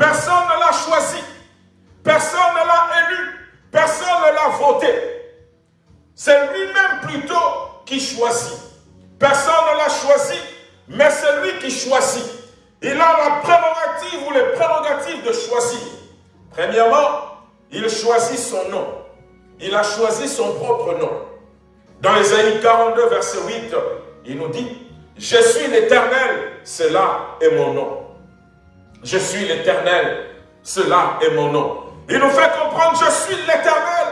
Personne ne l'a choisi. Personne ne l'a élu. Personne ne l'a voté. C'est lui-même plutôt qui choisit. Personne ne l'a choisi, mais c'est lui qui choisit. Il a la prérogative ou les prérogatives de choisir. Premièrement, il choisit son nom. Il a choisi son propre nom. Dans Ésaïe 42, verset 8, il nous dit, « Je suis l'Éternel, cela est mon nom. Je suis l'Éternel, cela est mon nom. » Il nous fait comprendre, je suis l'Éternel,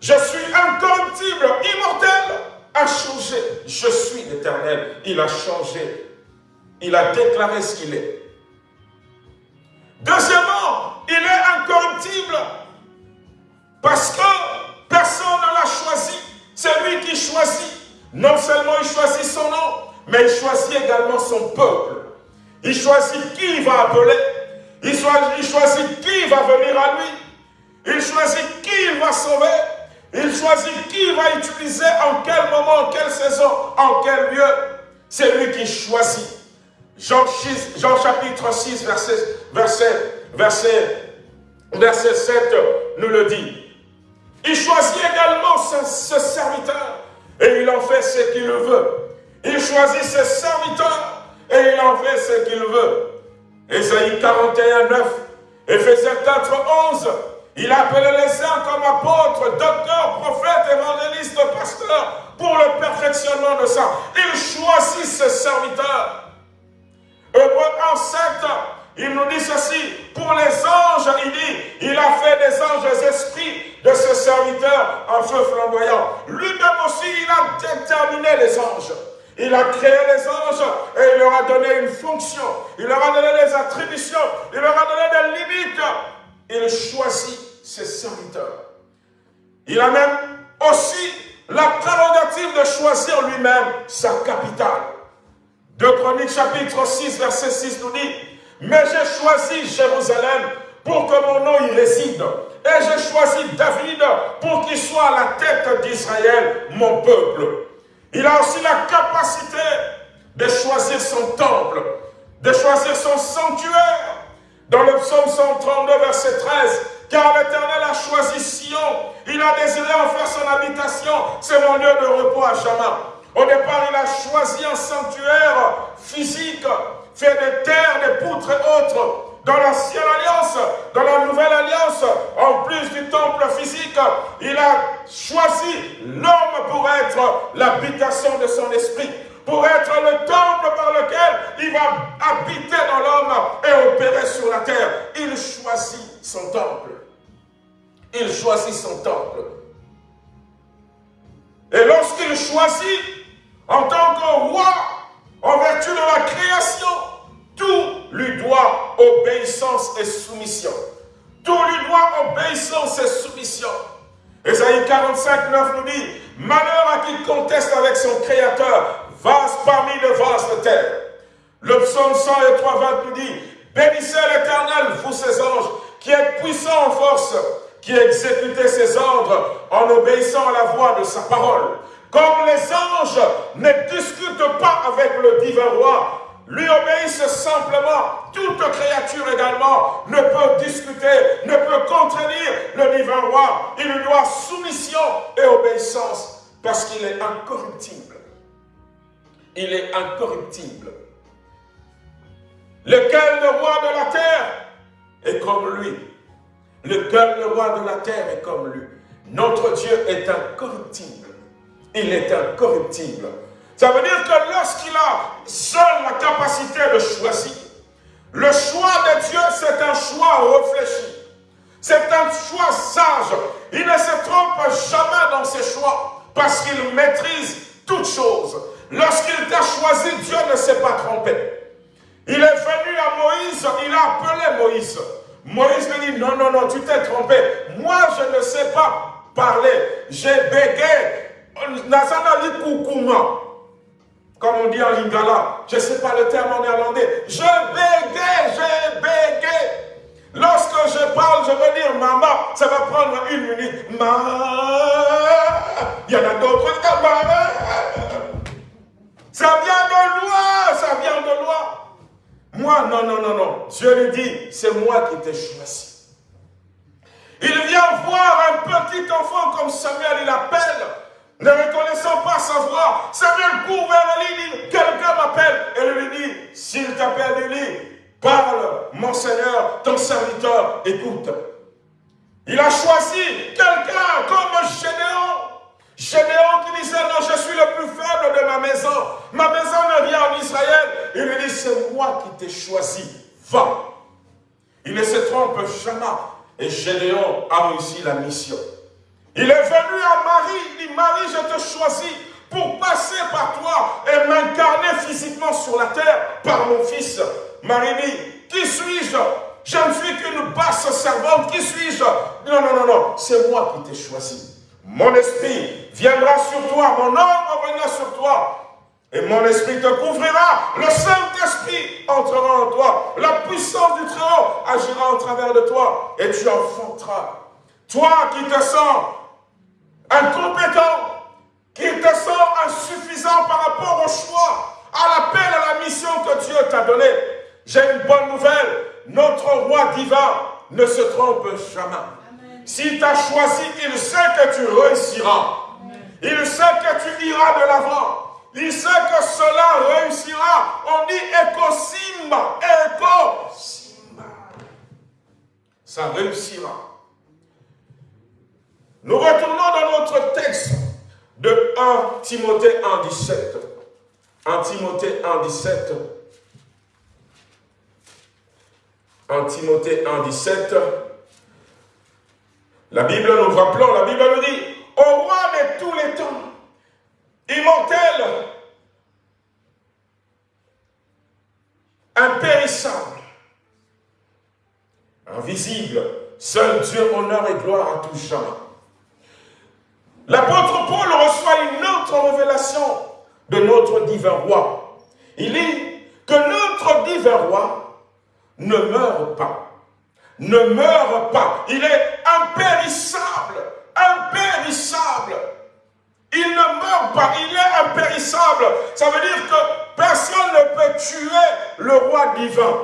je suis incorruptible, immortel, a changé. Je suis l'Éternel, il a changé. Il a déclaré ce qu'il est. Deuxièmement, il est incorruptible parce que personne ne l'a choisi. C'est lui qui choisit. Non seulement il choisit son nom, mais il choisit également son peuple. Il choisit qui il va appeler. Il choisit, qui va venir à lui. Il choisit qui il va sauver. Il choisit qui il va utiliser, en quel moment, en quelle saison, en quel lieu. C'est lui qui choisit. Jean, chapitre 6, verset, verset, verset, verset 7 nous le dit. Il choisit également ce, serviteur et il en fait ce qu'il veut. Il choisit ce serviteur et il en fait ce qu'il veut. Ésaïe 41, 9, Éphésiens 4, 11, il a appelé les uns comme apôtres, docteurs, prophètes, évangélistes, pasteurs, pour le perfectionnement de ça. Il choisit ce serviteur. Hébreu 1, 7, il nous dit ceci, pour les anges, il dit, il a fait des anges esprits de ce serviteur en feu flamboyant. Lui-même aussi, il a déterminé les anges. Il a créé les anges et il leur a donné une fonction. Il leur a donné des attributions. Il leur a donné des limites. Il choisit ses serviteurs. Il a même aussi la prérogative de choisir lui-même sa capitale. De Chroniques chapitre 6, verset 6 nous dit, mais j'ai choisi Jérusalem pour que mon nom y réside. Et j'ai choisi David pour qu'il soit à la tête d'Israël, mon peuple. Il a aussi la capacité de choisir son temple, de choisir son sanctuaire. Dans le psaume 132, verset 13, car l'Éternel a choisi Sion, il a désiré en faire son habitation, c'est mon lieu de repos à jamais. Au départ, il a choisi un sanctuaire physique, fait de terre, de poutres et autres. Dans l'ancienne alliance, dans la nouvelle alliance, en plus du temple physique, il a choisi l'homme pour être l'habitation de son esprit, pour être le temple par lequel il va habiter dans l'homme et opérer sur la terre. Il choisit son temple. Il choisit son temple. Et lorsqu'il choisit, en tant que roi, en vertu de la création, tout lui doit obéissance et soumission. Tout lui doit obéissance et soumission. Esaïe 45, 9 nous dit, Malheur à qui conteste avec son Créateur, vase parmi les vases de terre. Le psaume 103, 20 nous dit, Bénissez l'Éternel, vous ses anges, qui êtes puissants en force, qui exécutez ses ordres en obéissant à la voix de sa parole. Comme les anges ne discutent pas avec le divin roi, lui obéissent simplement. Toute créature également ne peut discuter, ne peut contredire le divin roi. Il lui doit soumission et obéissance parce qu'il est incorruptible. Il est incorruptible. Lequel le roi de la terre est comme lui. Lequel le roi de la terre est comme lui. Notre Dieu est incorruptible il est incorruptible. Ça veut dire que lorsqu'il a seul la capacité de choisir, le choix de Dieu, c'est un choix réfléchi. C'est un choix sage. Il ne se trompe jamais dans ses choix parce qu'il maîtrise toutes choses. Lorsqu'il t'a choisi, Dieu ne s'est pas trompé. Il est venu à Moïse, il a appelé Moïse. Moïse lui dit, non, non, non, tu t'es trompé. Moi, je ne sais pas parler. J'ai bégayé comme on dit en lingala, je ne sais pas le terme en néerlandais, je bégaye, je bégaye. Lorsque je parle, je veux dire maman, ça va prendre une minute. Maman, il y en a d'autres maman. Ça vient de loi, ça vient de loi. Moi, non, non, non, non. Dieu lui dit, c'est moi qui t'ai choisi. Il vient voir un petit enfant comme Samuel, il appelle ne reconnaissant pas sa voix. Samuel court vers Élie, dit, quelqu'un m'appelle. Et lui dit, s'il t'appelle Élie, parle, mon Seigneur, ton serviteur, écoute. Il a choisi quelqu'un comme Gédéon. Gédéon qui disait, non, je suis le plus faible de ma maison. Ma maison ne vient en Israël. Il lui dit, c'est moi qui t'ai choisi. Va. Il ne se trompe jamais. Et Gédéon a réussi la mission. Il est venu à Marie, il dit, Marie, je te choisis pour passer par toi et m'incarner physiquement sur la terre par mon fils. Marie dit, qui suis-je? Je ne suis qu'une basse servante, qui suis-je? Non, non, non, non, c'est moi qui t'ai choisi. Mon esprit viendra sur toi, mon âme reviendra sur toi. Et mon esprit te couvrira, le Saint-Esprit entrera en toi, la puissance du Très-Haut agira en travers de toi, et tu enfanteras. Toi qui te sens incompétent, qui te sens insuffisant par rapport au choix, à l'appel, à la mission que Dieu t'a donnée, j'ai une bonne nouvelle, notre roi divin ne se trompe jamais. Si tu as choisi, il sait que tu réussiras. Il sait que tu iras de l'avant. Il sait que cela réussira. On dit éco-simba, éco-simba. Ça réussira. Nous retournons dans notre texte de 1 Timothée 1, 17. 1 Timothée 1, 17. 1 Timothée 1, 17. La Bible nous rappelons, la Bible nous dit, au roi de tous les temps, immortel, impérissable, invisible, seul Dieu honneur et gloire à tout jamais. L'apôtre Paul reçoit une autre révélation de notre divin roi. Il dit que notre divin roi ne meurt pas. Ne meurt pas. Il est impérissable. Impérissable. Il ne meurt pas, il est impérissable. Ça veut dire que personne ne peut tuer le roi divin.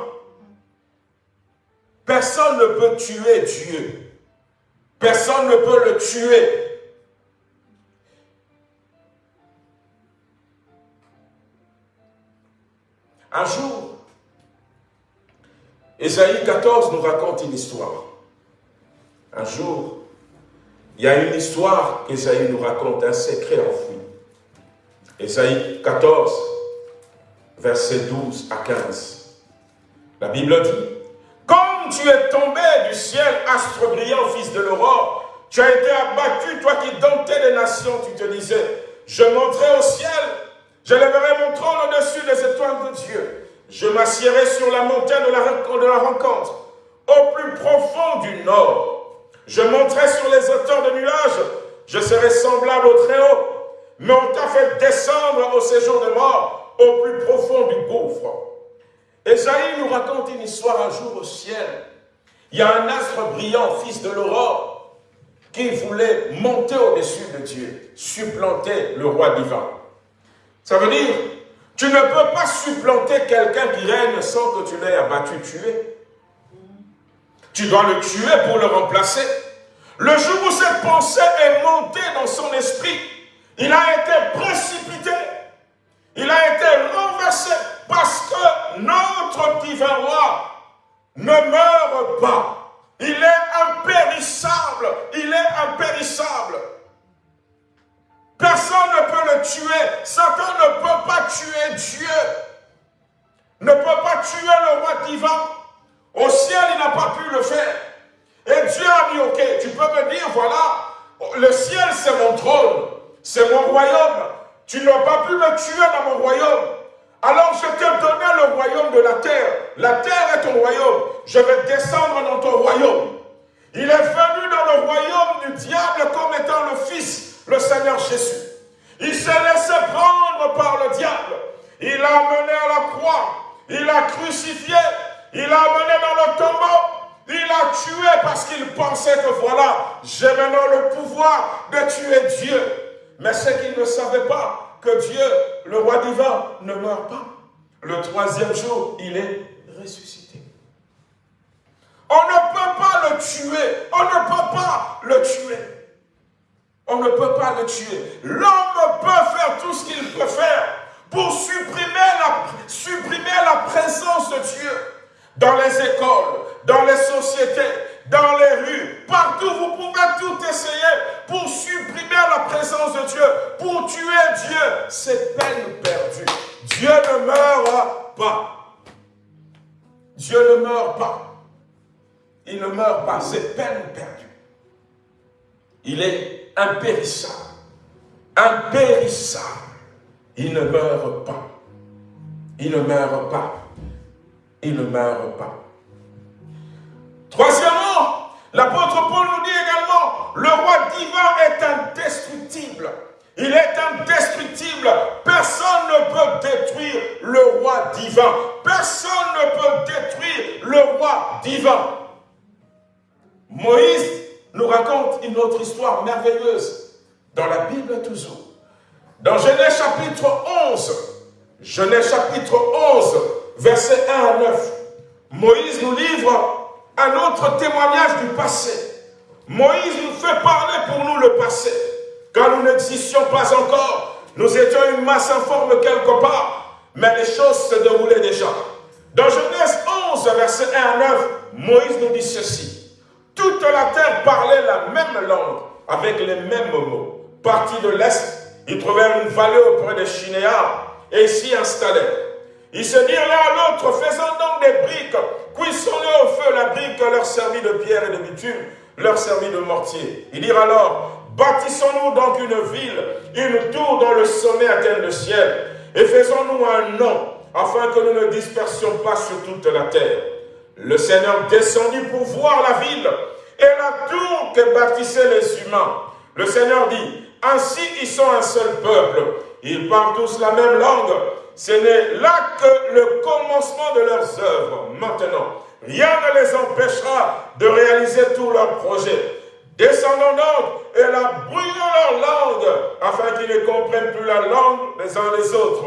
Personne ne peut tuer Dieu. Personne ne peut le tuer. Un jour, Ésaïe 14 nous raconte une histoire. Un jour, il y a une histoire qu'Esaïe nous raconte, un secret enfoui. Esaïe 14, versets 12 à 15. La Bible dit, Comme tu es tombé du ciel, astre brillant, fils de l'aurore, tu as été abattu, toi qui domptais les nations, tu te disais, je monterai au ciel, je lèverai mon trône au-dessus des étoiles de Dieu. Je m'assierai sur la montagne de la, de la rencontre, au plus profond du nord. Je monterai sur les hauteurs de nuages, je serai semblable au Très-Haut. Mais on t'a fait descendre au séjour de mort, au plus profond du gouffre. Esaïe nous raconte une histoire un jour au ciel. Il y a un astre brillant, fils de l'aurore, qui voulait monter au-dessus de Dieu, supplanter le roi divin. Ça veut dire, tu ne peux pas supplanter quelqu'un qui règne sans que tu l'aies abattu, tué. Tu dois le tuer pour le remplacer. Le jour où cette pensée est montée dans son esprit, il a été précipité. Il a été renversé parce que notre divin roi ne meurt pas. Il est impérissable. Il est impérissable. Personne ne peut le tuer. Satan ne peut pas tuer Dieu. Ne peut pas tuer le roi divin. Au ciel, il n'a pas pu le faire. Et Dieu a dit, ok, tu peux me dire, voilà, le ciel c'est mon trône, c'est mon royaume. Tu n'as pas pu me tuer dans mon royaume. Alors je t'ai donné le royaume de la terre. La terre est ton royaume. Je vais descendre dans ton royaume. Il est venu dans le royaume du diable comme étant le Fils, le Seigneur Jésus. Il s'est laissé prendre par le diable. Il l'a amené à la croix. Il l'a crucifié. Il l'a amené dans le tombeau. Il l'a tué parce qu'il pensait que voilà, j'ai maintenant le pouvoir de tuer Dieu. Mais c'est qu'il ne savait pas que Dieu, le roi divin, ne meurt pas. Le troisième jour, il est ressuscité. On ne peut pas le tuer. On ne peut pas le tuer. On ne peut pas le tuer. L'homme peut faire tout ce qu'il peut faire pour supprimer la, supprimer la présence de Dieu dans les écoles, dans les sociétés, dans les rues, partout, vous pouvez tout essayer pour supprimer la présence de Dieu, pour tuer Dieu. C'est peine perdue. Dieu ne meurt pas. Dieu ne meurt pas. Il ne meurt pas, c'est peine perdue. Il est impérissable. Impérissable. Il ne meurt pas. Il ne meurt pas. Il ne meurt pas. Troisièmement, l'apôtre Paul nous dit également, le roi divin est indestructible. Il est indestructible. Personne ne peut détruire le roi divin. Personne ne peut détruire le roi divin. Moïse nous raconte une autre histoire merveilleuse dans la Bible toujours. Dans Genèse chapitre 11, Genèse chapitre 11, versets 1 à 9, Moïse nous livre un autre témoignage du passé. Moïse nous fait parler pour nous le passé. Quand nous n'existions pas encore, nous étions une masse informe quelque part, mais les choses se déroulaient déjà. Dans Genèse 11, verset 1 à 9, Moïse nous dit ceci. Toute la terre parlait la même langue, avec les mêmes mots. Parti de l'Est, ils trouvèrent une vallée auprès de Chinéa et s'y installèrent. Ils se dirent l'un à l'autre, faisant donc des briques, cuissons-les au feu, la brique leur servit de pierre et de bitume, leur servit de mortier. Ils dirent alors, bâtissons-nous donc une ville, une tour dont le sommet atteigne le ciel, et faisons-nous un nom, afin que nous ne dispersions pas sur toute la terre. Le Seigneur descendit pour voir la ville et la tour que bâtissaient les humains. Le Seigneur dit, ainsi ils sont un seul peuple, ils parlent tous la même langue, ce n'est là que le commencement de leurs œuvres. Maintenant, rien ne les empêchera de réaliser tous leurs projets. Descendons donc et la brûlons leur langue, afin qu'ils ne comprennent plus la langue les uns des autres.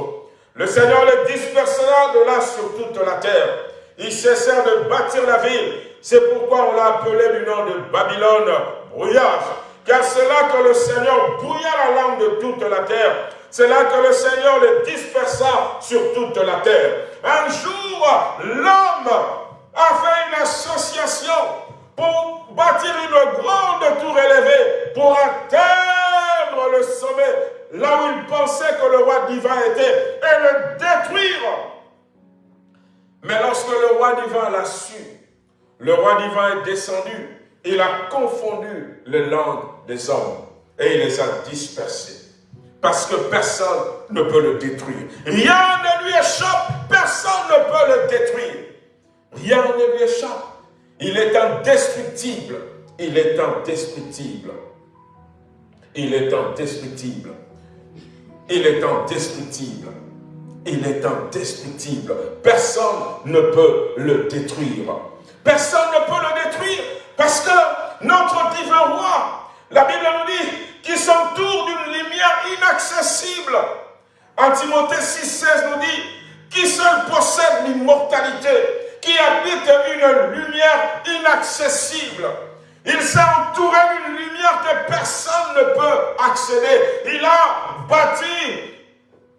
Le Seigneur les dispersera de là sur toute la terre. Ils cessèrent de bâtir la ville. C'est pourquoi on l'a appelé du nom de Babylone, brouillage. Car c'est là que le Seigneur brouilla la langue de toute la terre c'est là que le Seigneur les dispersa sur toute la terre. Un jour, l'homme a fait une association pour bâtir une grande tour élevée, pour atteindre le sommet, là où il pensait que le roi divin était, et le détruire. Mais lorsque le roi divin l'a su, le roi divin est descendu, il a confondu les langues des hommes et il les a dispersés parce que personne ne peut le détruire. Rien ne lui échappe, personne ne peut le détruire. Rien ne lui échappe. Il est indestructible. Il est indestructible. Il est indestructible. Il est indestructible. Il est indestructible. Personne ne peut le détruire. Personne ne peut le détruire parce que notre divin roi, la Bible nous dit, qui s'entoure d'une lumière inaccessible. En Timothée 6,16 nous dit, qui seul possède l'immortalité, qui habite une lumière inaccessible. Il s'est entouré d'une lumière que personne ne peut accéder. Il a bâti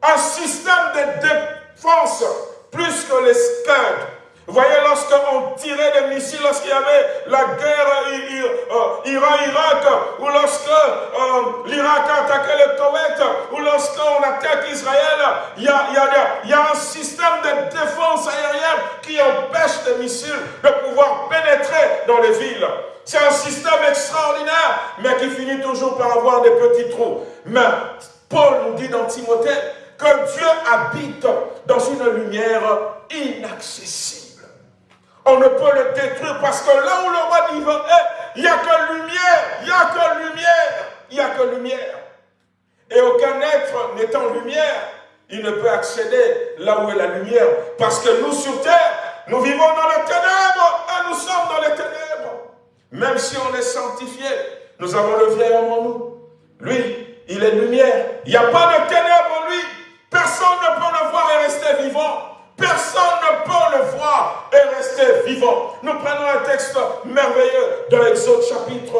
un système de défense plus que les Scuds vous voyez, lorsqu'on tirait des missiles, lorsqu'il y avait la guerre euh, Iran-Irak, ou lorsque euh, l'Irak a attaqué le Koweït, ou lorsqu'on attaque Israël, il, y a, un système de défense aérienne qui empêche les missiles de pouvoir pénétrer dans les villes. C'est un système extraordinaire, mais qui finit toujours par avoir des petits trous. Mais Paul nous dit dans Timothée que Dieu habite dans une lumière inaccessible. On ne peut le détruire parce que là où le roi divin est, il n'y a que lumière, il n'y a que lumière, il n'y a que lumière. Et aucun être n'étant lumière, il ne peut accéder là où est la lumière. Parce que nous sur terre, nous vivons dans les ténèbres et nous sommes dans les ténèbres. Même si on est sanctifié, nous avons le vieil homme en nous. Lui, il est lumière. Il n'y a pas de ténèbres en lui. Personne ne peut le voir et rester vivant. Personne ne peut le voir et rester vivant. Nous prenons un texte merveilleux dans Exode chapitre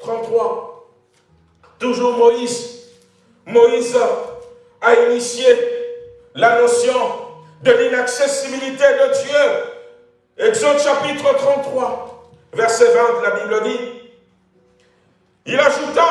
33. toujours Moïse. Moïse a initié la notion de l'inaccessibilité de Dieu. Exode chapitre 33, verset 20, la Bible dit, il ajouta,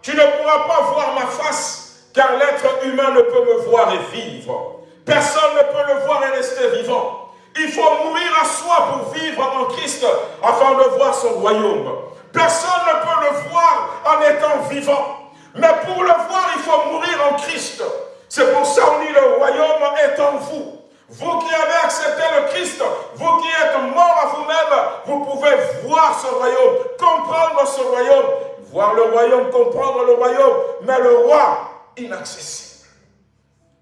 tu ne pourras pas voir ma face, car l'être humain ne peut me voir et vivre. Personne ne peut le voir et rester vivant. Il faut mourir à soi pour vivre en Christ afin de voir son royaume. Personne ne peut le voir en étant vivant. Mais pour le voir, il faut mourir en Christ. C'est pour ça qu'on dit le royaume est en vous. Vous qui avez accepté le Christ, vous qui êtes mort à vous-même, vous pouvez voir ce royaume, comprendre ce royaume, voir le royaume, comprendre le royaume, mais le roi inaccessible.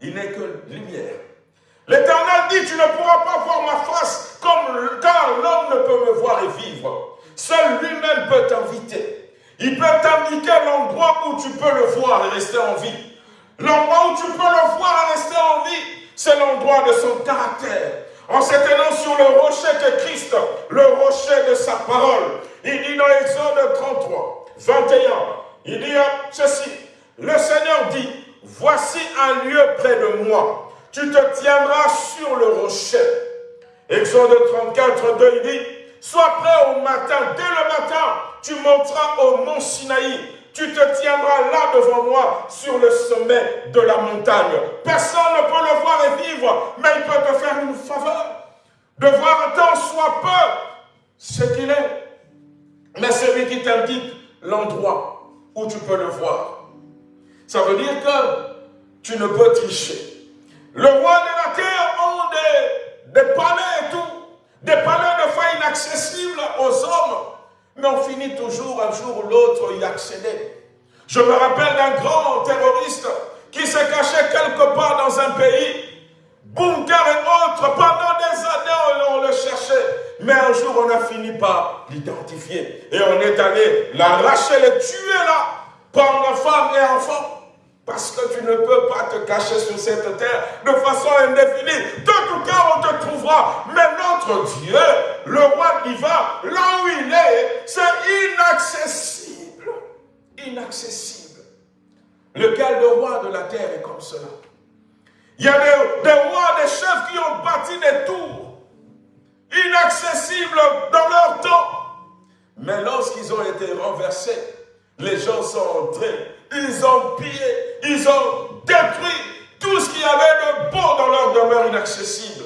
Il n'est que lumière. L'Éternel dit, tu ne pourras pas voir ma face, comme, car l'homme ne peut me voir et vivre. Seul lui-même peut t'inviter. Il peut t'indiquer l'endroit où tu peux le voir et rester en vie. L'endroit où tu peux le voir et rester en vie, c'est l'endroit de son caractère. En s'étendant sur le rocher que Christ, le rocher de sa parole. Il dit dans Exode 33, 21, il dit ceci, le Seigneur dit, voici un lieu près de moi. Tu te tiendras sur le rocher. Exode 34, 2, il dit, sois prêt au matin, dès le matin, tu monteras au mont Sinaï tu te tiendras là devant moi sur le sommet de la montagne. Personne ne peut le voir et vivre, mais il peut te faire une faveur de voir tant soit peu ce qu'il est. Mais celui qui t'indique l'endroit où tu peux le voir. Ça veut dire que tu ne peux tricher. Le roi de la terre ont des, des palais et tout, des palais de foi inaccessibles aux hommes, mais on finit toujours un jour ou l'autre y accéder. Je me rappelle d'un grand terroriste qui s'est caché quelque part dans un pays, bunker et autres, pendant des années on, le cherchait. Mais un jour on a fini par l'identifier et on est allé l'arracher, le tuer là, pendant femme et enfants. Parce que tu ne peux pas te cacher sur cette terre de façon indéfinie. De tout cas, on te trouvera. Mais notre Dieu, le roi divin, là où il est, c'est inaccessible. Inaccessible. Lequel de roi de la terre est comme cela? Il y a des, des rois, des chefs qui ont bâti des tours inaccessibles dans leur temps. Mais lorsqu'ils ont été renversés, les gens sont entrés ils ont pillé, ils ont détruit tout ce qu'il y avait de beau dans leur demeure inaccessible.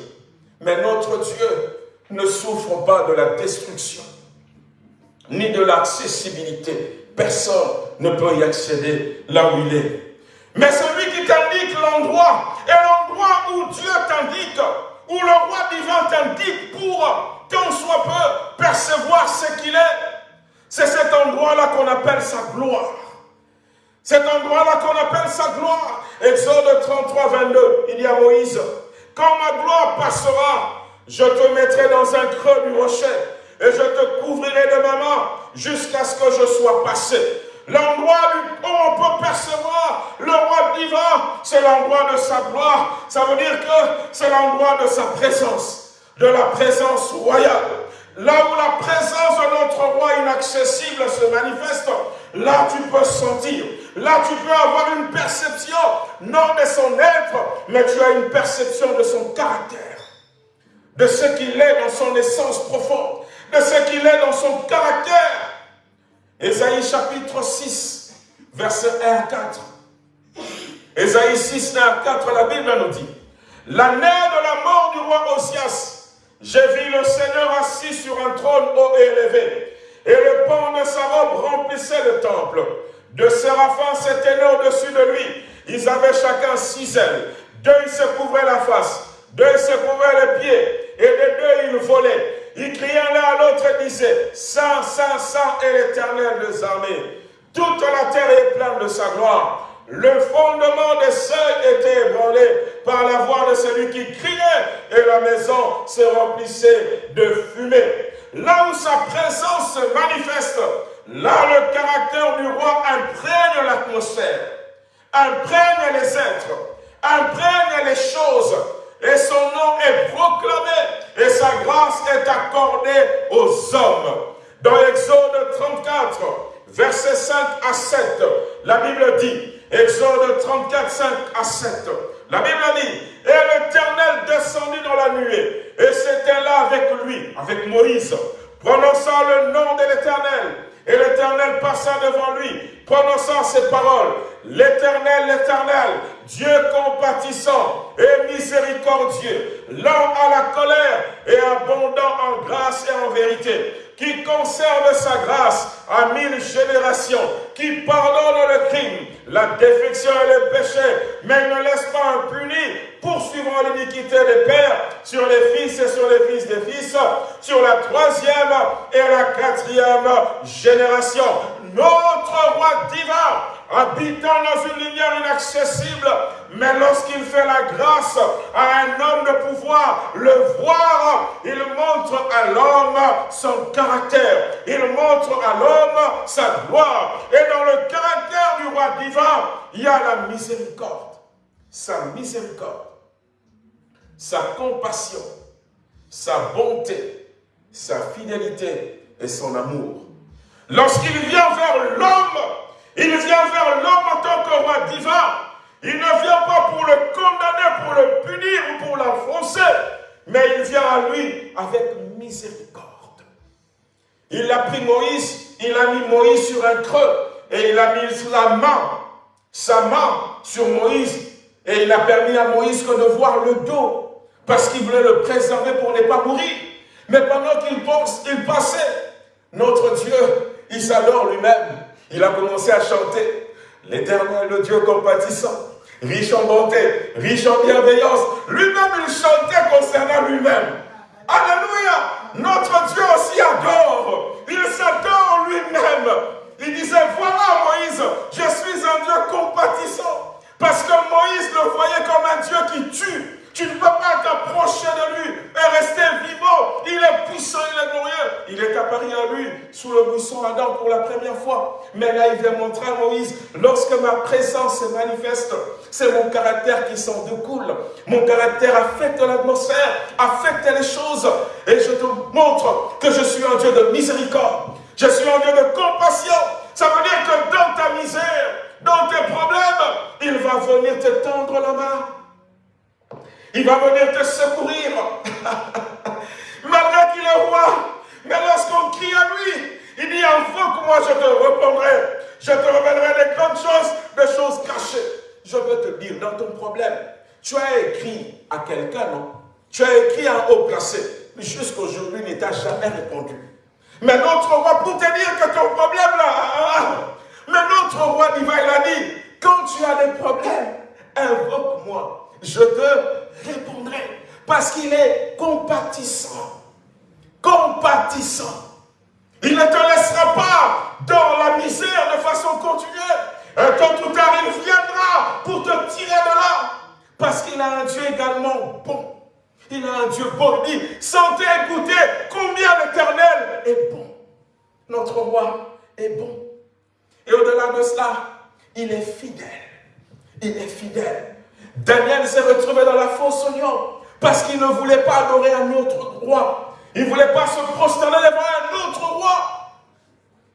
Mais notre Dieu ne souffre pas de la destruction, ni de l'accessibilité. Personne ne peut y accéder là où il est. Mais celui qui t'indique l'endroit, et l'endroit où Dieu t'indique, où le roi divin t'indique pour qu'on soit peu percevoir ce qu'il est, c'est cet endroit-là qu'on appelle sa gloire. Cet endroit-là qu'on appelle sa gloire. Exode 33, 22, il y a Moïse. Quand ma gloire passera, je te mettrai dans un creux du rocher et je te couvrirai de ma main jusqu'à ce que je sois passé. L'endroit où on peut percevoir le roi divin, c'est l'endroit de sa gloire. Ça veut dire que c'est l'endroit de sa présence, de la présence royale. Là où la présence de notre roi inaccessible se manifeste, là tu peux sentir Là, tu peux avoir une perception, non de son être, mais tu as une perception de son caractère, de ce qu'il est dans son essence profonde, de ce qu'il est dans son caractère. Ésaïe chapitre 6, verset 1 à 4. Ésaïe 6, 1 à 4, la Bible nous dit, L'année de la mort du roi Osias, j'ai vu le Seigneur assis sur un trône haut et élevé, et le pan de sa robe remplissait le temple. De séraphins s'éteignaient au-dessus de lui. Ils avaient chacun six ailes. Deux, ils se couvraient la face. Deux, ils se couvraient les pieds. Et les deux, ils volaient. Ils criaient l'un à l'autre et disaient, Saint, Saint, Saint est l'éternel des armées. Toute la terre est pleine de sa gloire. Le fondement des seuils était ébranlé par la voix de celui qui criait et la maison se remplissait de fumée. Là où sa présence se manifeste, Là, le caractère du roi imprègne l'atmosphère, imprègne les êtres, imprègne les choses, et son nom est proclamé, et sa grâce est accordée aux hommes. Dans Exode 34, versets 5 à 7, la Bible dit, Exode 34, 5 à 7, la Bible dit, et l'Éternel descendit dans la nuée, et c'était là avec lui, avec Moïse, prononçant le nom de l'Éternel. Et l'Éternel passa devant lui, prononçant ces paroles. L'Éternel, l'Éternel, Dieu compatissant et miséricordieux, lent à la colère et abondant en grâce et en vérité, qui conserve sa grâce à mille générations, qui pardonne le crime, la défection et le péché, mais ne laisse pas impuni, poursuivant l'iniquité des pères sur les fils et sur les fils des fils, sur la troisième et la quatrième génération. Notre roi divin habitant dans une lumière inaccessible, mais lorsqu'il fait la grâce à un homme de pouvoir, le voir, il montre à l'homme son caractère, il montre à l'homme sa gloire. Dans le caractère du roi divin, il y a la miséricorde, sa miséricorde, sa compassion, sa bonté, sa fidélité et son amour. Lorsqu'il vient vers l'homme, il vient vers l'homme en tant que roi divin. Il ne vient pas pour le condamner, pour le punir ou pour l'enfoncer, mais il vient à lui avec miséricorde. Il a pris Moïse, il a mis Moïse sur un creux et il a mis la main, sa main sur Moïse et il a permis à Moïse que de voir le dos parce qu'il voulait le préserver pour ne pas mourir. Mais pendant qu'il passait, notre Dieu, il s'adore lui-même. Il a commencé à chanter l'éternel, le Dieu compatissant, riche en bonté, riche en bienveillance. Lui-même, il chantait concernant lui-même. Alléluia! Notre Dieu aussi Mais là, il vient montrer à Moïse, lorsque ma présence se manifeste, c'est mon caractère qui s'en découle. Mon caractère affecte l'atmosphère, affecte les choses. Et je te montre que je suis un Dieu de miséricorde. Je suis un Dieu de compassion. Ça veut dire que dans ta misère, dans tes problèmes, il va venir te tendre la main. Il va venir te secourir. Malgré qu'il est roi. Mais lorsqu'on crie à lui, il dit, que moi je te répondrai. Je te révélerai des grandes choses, des choses cachées. Je veux te dire, dans ton problème, tu as écrit à quelqu'un, non? Tu as écrit à haut placé. Jusqu'aujourd'hui, il ne t'a jamais répondu. Mais notre roi, pour te dire que ton problème là, mais notre roi divin, il a dit, quand tu as des problèmes, invoque-moi je te répondrai. Parce qu'il est compatissant. Compatissant. Il ne te laissera pas dans la misère de façon continuelle. Un temps tout tard, il viendra pour te tirer de là. Parce qu'il a un Dieu également bon. Il a un Dieu bon. Il sentez, écoutez combien l'éternel est bon. Notre roi est bon. Et au-delà de cela, il est fidèle. Il est fidèle. Daniel s'est retrouvé dans la fosse oignon parce qu'il ne voulait pas adorer un autre roi. Il ne voulait pas se prosterner devant un autre roi.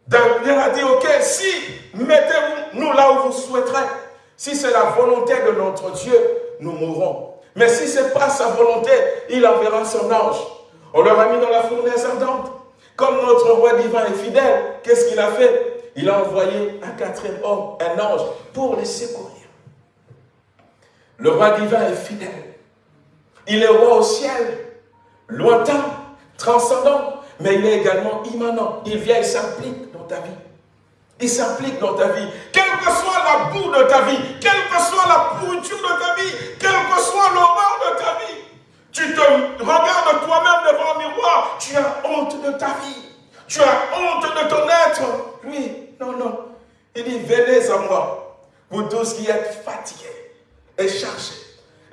Daniel a dit, ok, si, mettez-nous là où vous souhaiterez. Si c'est la volonté de notre Dieu, nous mourrons. Mais si ce n'est pas sa volonté, il enverra son ange. On leur a mis dans la fournaise ardente. Comme notre roi divin est fidèle, qu'est-ce qu'il a fait? Il a envoyé un quatrième homme, un ange, pour les secourir. Le roi divin est fidèle. Il est roi au ciel, lointain, transcendant, mais il est également immanent. Il vient, il s'implique dans ta vie. Il s'implique dans ta vie. Quelle que soit la boue de ta vie, quelle que soit la pourriture de ta vie, quelle que soit l'horreur de ta vie, tu te regardes toi-même devant le miroir, tu as honte de ta vie. Tu as honte de ton être. Oui, non, non. Il dit, venez à moi, vous tous qui êtes fatigués et cherchez,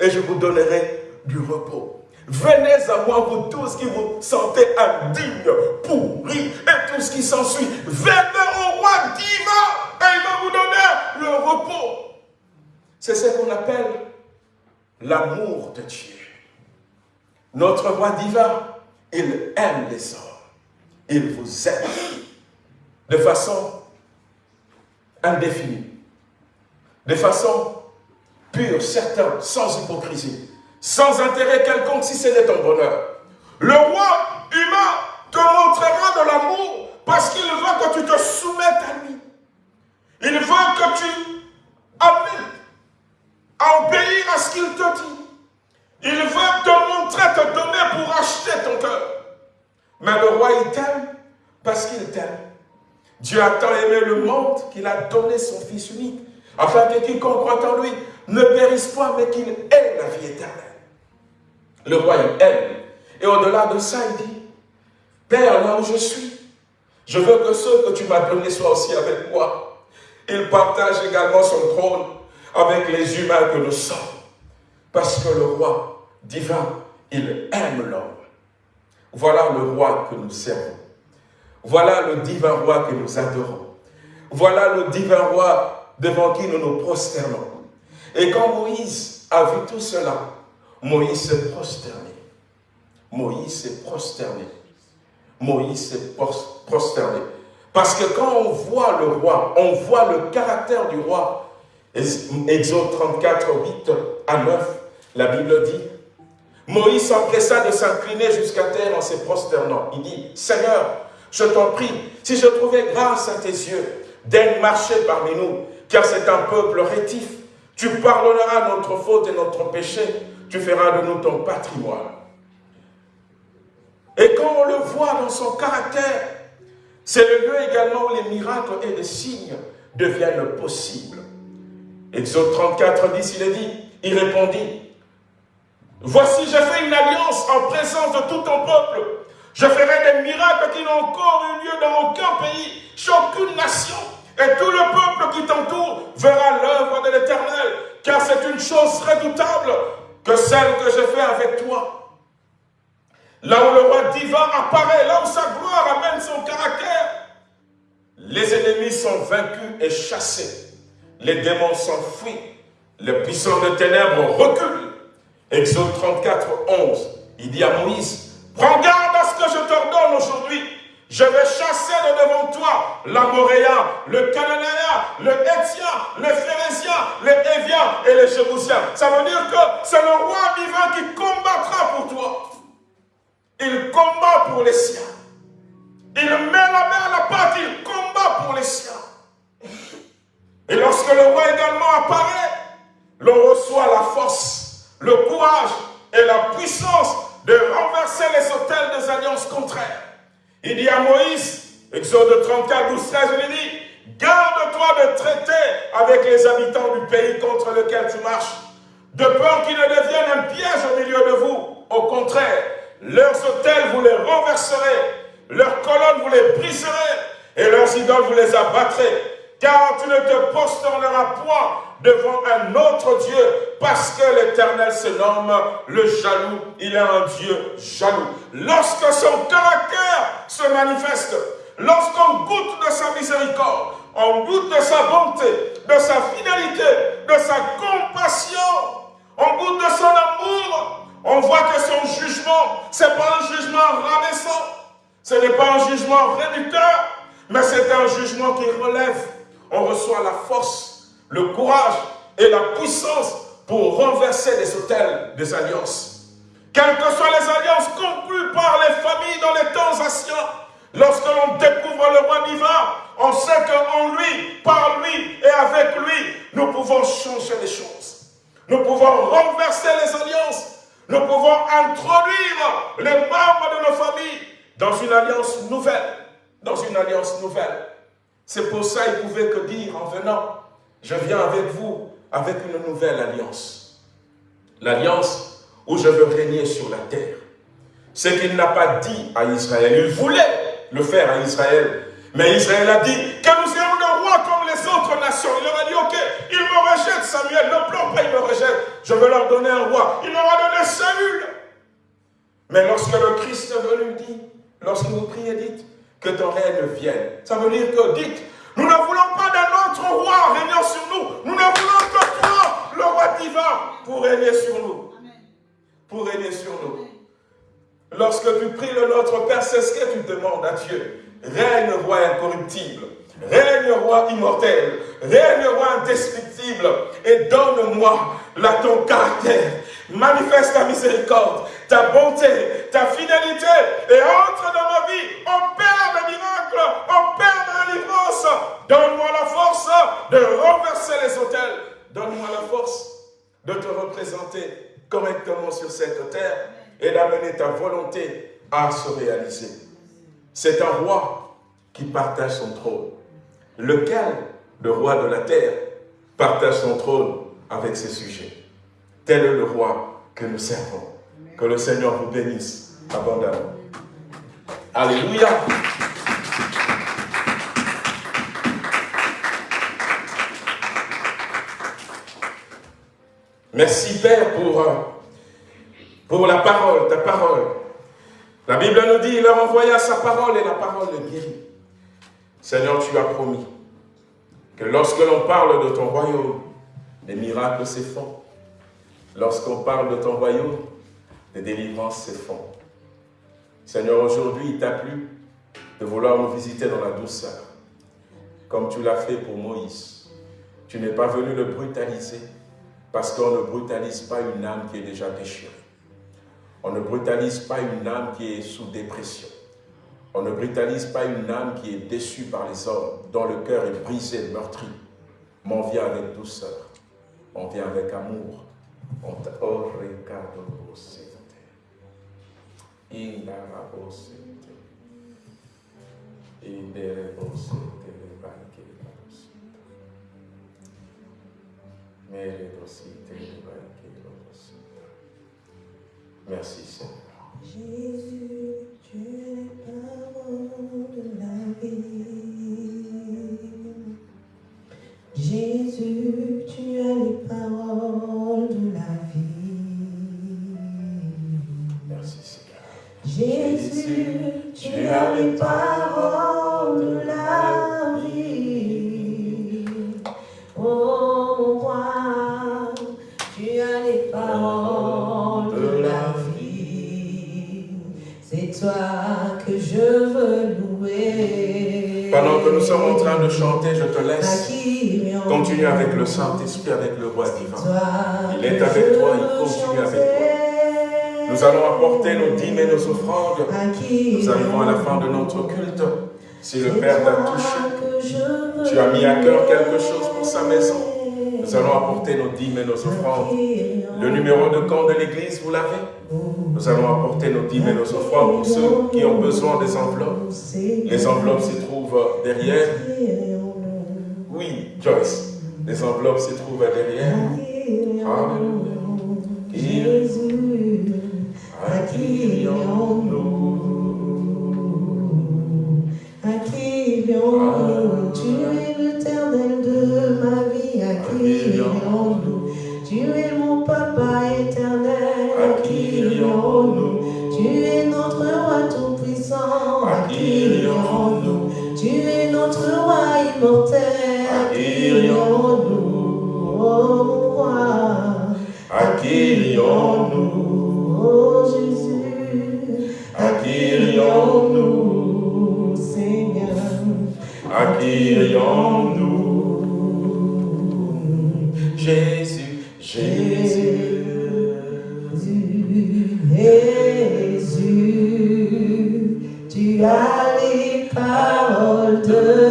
et je vous donnerai du repos. Venez à moi, vous tous qui vous sentez indignes, pourris, et tout ce qui s'ensuit. Venez au roi divin, et il va vous donner le repos. C'est ce qu'on appelle l'amour de Dieu. Notre roi divin, il aime les hommes. Il vous aime de façon indéfinie. de façon pure, certaine, sans hypocrisie, sans intérêt quelconque si ce n'est ton bonheur. Le roi humain te montrera de l'amour parce qu'il veut que tu te soumettes à lui. Il veut que tu amènes à obéir à ce qu'il te dit. Il veut te montrer, te donner pour acheter ton cœur. Mais le roi, il t'aime parce qu'il t'aime. Dieu a tant aimé le monde qu'il a donné son Fils unique, afin que quiconque croit en lui ne périsse point, mais qu'il ait la vie éternelle. Le roi, il aime. Et au-delà de ça, il dit, Père, là où je suis, je veux que ceux que tu m'as donnés soient aussi avec moi. Il partage également son trône avec les humains que nous sommes. Parce que le roi divin, il aime l'homme. Voilà le roi que nous servons. Voilà le divin roi que nous adorons. Voilà le divin roi devant qui nous nous prosternons. Et quand Moïse a vu tout cela, Moïse s'est prosterné. Moïse s'est prosterné. Moïse s'est prosterné. Parce que quand on voit le roi, on voit le caractère du roi. Exode 34, 8 à 9, la Bible dit, Moïse s'empressa de s'incliner jusqu'à terre en se prosternant. Il dit, Seigneur, je t'en prie, si je trouvais grâce à tes yeux, daigne marcher parmi nous, car c'est un peuple rétif. Tu pardonneras notre faute et notre péché, tu feras de nous ton patrimoine. Et quand on le voit dans son caractère, c'est le lieu également où les miracles et les signes deviennent possibles. Exode 34, 10, il est dit, il répondit, Voici, j'ai fait une alliance en présence de tout ton peuple. Je ferai des miracles qui n'ont encore eu lieu dans aucun pays, chez aucune nation. Et tout le peuple qui t'entoure verra l'œuvre de l'Éternel, car c'est une chose redoutable celle que j'ai fait avec toi. Là où le roi divin apparaît, là où sa gloire amène son caractère, les ennemis sont vaincus et chassés. Les démons s'enfuient. Les puissants de ténèbres reculent. Exode 34, 11, il dit à Moïse, prends garde à ce que je t'ordonne aujourd'hui. Je vais chasser de devant toi l'Amoréen, le Cananéen, le Hétien, le Phérésien, le Hévien et le Jébousien. Ça veut dire que c'est le roi divin qui combattra pour toi. Il combat pour les siens. Il met la main à la pâte, il combat pour les siens. Et lorsque le roi également apparaît, l'on reçoit la force le courage et la puissance de renverser les hôtels des alliances contraires. Il dit à Moïse, Exode 34, 12, 13, il dit, garde-toi de traiter avec les habitants du pays contre lequel tu marches, de peur qu'ils ne deviennent un piège au milieu de vous. Au contraire, leurs hôtels, vous les renverserez, leurs colonnes, vous les briserez, et leurs idoles, vous les abattrez car tu ne te posterneras point devant un autre Dieu, parce que l'Éternel se nomme le jaloux. Il est un Dieu jaloux. Lorsque son caractère se manifeste, lorsqu'on goûte de sa miséricorde, on goûte de sa bonté, de sa fidélité, de sa compassion, on goûte de son amour, on voit que son jugement, ce n'est pas un jugement rabaissant, ce n'est pas un jugement réducteur, mais c'est un jugement qui relève on reçoit la force, le courage et la puissance pour renverser les hôtels des alliances. Quelles que soient les alliances conclues par les familles dans les temps anciens, lorsque l'on découvre le roi divin, on sait qu'en lui, par lui et avec lui, nous pouvons changer les choses. Nous pouvons renverser les alliances. Nous pouvons introduire les membres de nos familles dans une alliance nouvelle. Dans une alliance nouvelle. C'est pour ça qu'il pouvait que dire en venant, je viens avec vous avec une nouvelle alliance. L'alliance où je veux régner sur la terre. Ce qu'il n'a pas dit à Israël, il voulait le faire à Israël. Mais Israël a dit que nous serons le roi comme les autres nations. Il leur a dit, ok, ils me rejettent Samuel, ne pleure pas, ils me rejettent. Je veux leur donner un roi. Il leur a donné Saül. Mais lorsque le Christ est venu, dit, lorsque vous priez, dites, que ton règne vienne. Ça veut dire que, dites, nous ne voulons pas d'un autre roi régnant sur nous. Nous ne voulons que toi, le roi divin, pour régner sur nous. Pour régner sur nous. Lorsque tu pries le Notre Père, c'est ce que tu demandes à Dieu. Règne, roi incorruptible. Règne roi immortel, règne roi indestructible, et donne-moi ton caractère. Manifeste ta miséricorde, ta bonté, ta fidélité, et entre dans ma vie, opère des miracles, opère de la délivrance. Donne-moi la force de renverser les hôtels. Donne-moi la force de te représenter correctement sur cette terre et d'amener ta volonté à se réaliser. C'est un roi qui partage son trône. Lequel, le roi de la terre, partage son trône avec ses sujets? Tel est le roi que nous servons. Que le Seigneur vous bénisse abondamment. Alléluia. Merci Père pour, euh, pour la parole, ta parole. La Bible nous dit, il leur envoya sa parole et la parole le guérit. Seigneur, tu as promis que lorsque l'on parle de ton royaume, les miracles se font. Lorsqu'on parle de ton royaume, les délivrances se font. Seigneur, aujourd'hui, il t'a plu de vouloir nous visiter dans la douceur, comme tu l'as fait pour Moïse. Tu n'es pas venu le brutaliser, parce qu'on ne brutalise pas une âme qui est déjà déchirée. On ne brutalise pas une âme qui est sous dépression. On ne brutalise pas une âme qui est déçue par les hommes, dont le cœur est brisé, meurtri. Mais on vient avec douceur. On vient avec amour. On oh, Merci Seigneur. Jésus, tu es parole de la vie. Jésus, tu as les paroles de la vie. Merci Seigneur. Jésus, tu as les paroles de la vie. Oh mon roi, tu as les paroles de la vie. C'est toi que je veux louer. Pendant que nous sommes en train de chanter, je te laisse continuer avec le Saint-Esprit, avec le roi divin. Il est avec toi, il continue avec toi. Nous allons apporter nos dîmes et nos offrandes. Nous arrivons à la fin de notre culte. Si le Père t'a touché, tu as mis à cœur quelque chose pour sa maison. Nous allons apporter nos dîmes et nos offrandes. Le numéro de compte de l'église, vous l'avez? Nous allons apporter nos dîmes et nos offrandes pour ceux qui ont besoin des enveloppes. Les enveloppes se trouvent derrière. Oui, Joyce. Les enveloppes se trouvent derrière. Alléluia. Jésus, à qui Accueillons-nous. Tu es mon papa éternel, vions-nous Tu es notre roi tout-puissant, vions-nous Tu es notre roi immortel, vions-nous Oh mon roi, Accueillons-nous. oh Jésus, Accueillons-nous. Seigneur. Accueillons-nous. Jésus, tu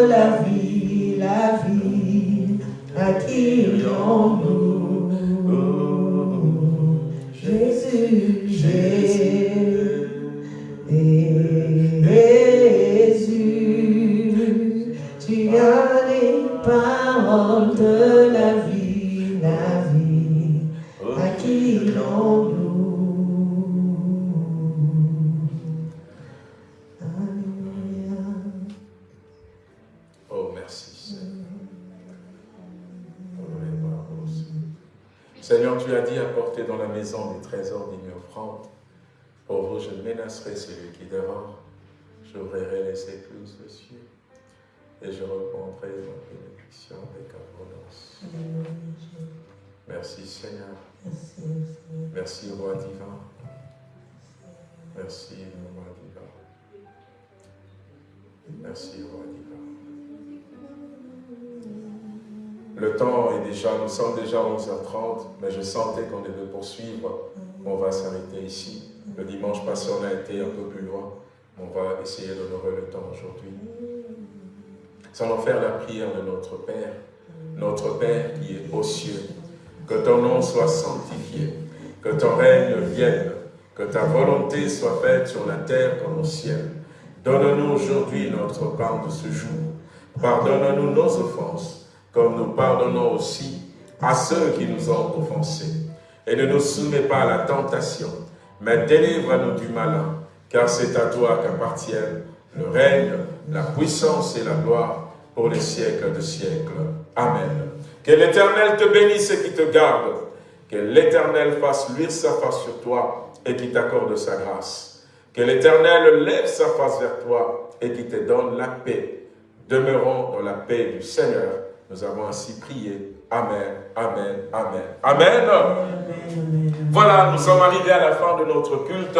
un peu plus loin. On va essayer d'honorer le temps aujourd'hui. Sans faire la prière de notre Père, notre Père qui est aux cieux. Que ton nom soit sanctifié, que ton règne vienne, que ta volonté soit faite sur la terre comme au ciel. Donne-nous aujourd'hui notre pain de ce jour. Pardonne-nous nos offenses, comme nous pardonnons aussi à ceux qui nous ont offensés. Et ne nous soumets pas à la tentation, mais délivre-nous du malin, car c'est à toi qu'appartiennent le règne, la puissance et la gloire pour les siècles de siècles. Amen. Que l'Éternel te bénisse et qui te garde. Que l'Éternel fasse luire sa face sur toi et qui t'accorde sa grâce. Que l'Éternel lève sa face vers toi et qui te donne la paix. Demeurons dans la paix du Seigneur. Nous avons ainsi prié. Amen, Amen, Amen. Amen. Voilà, nous sommes arrivés à la fin de notre culte.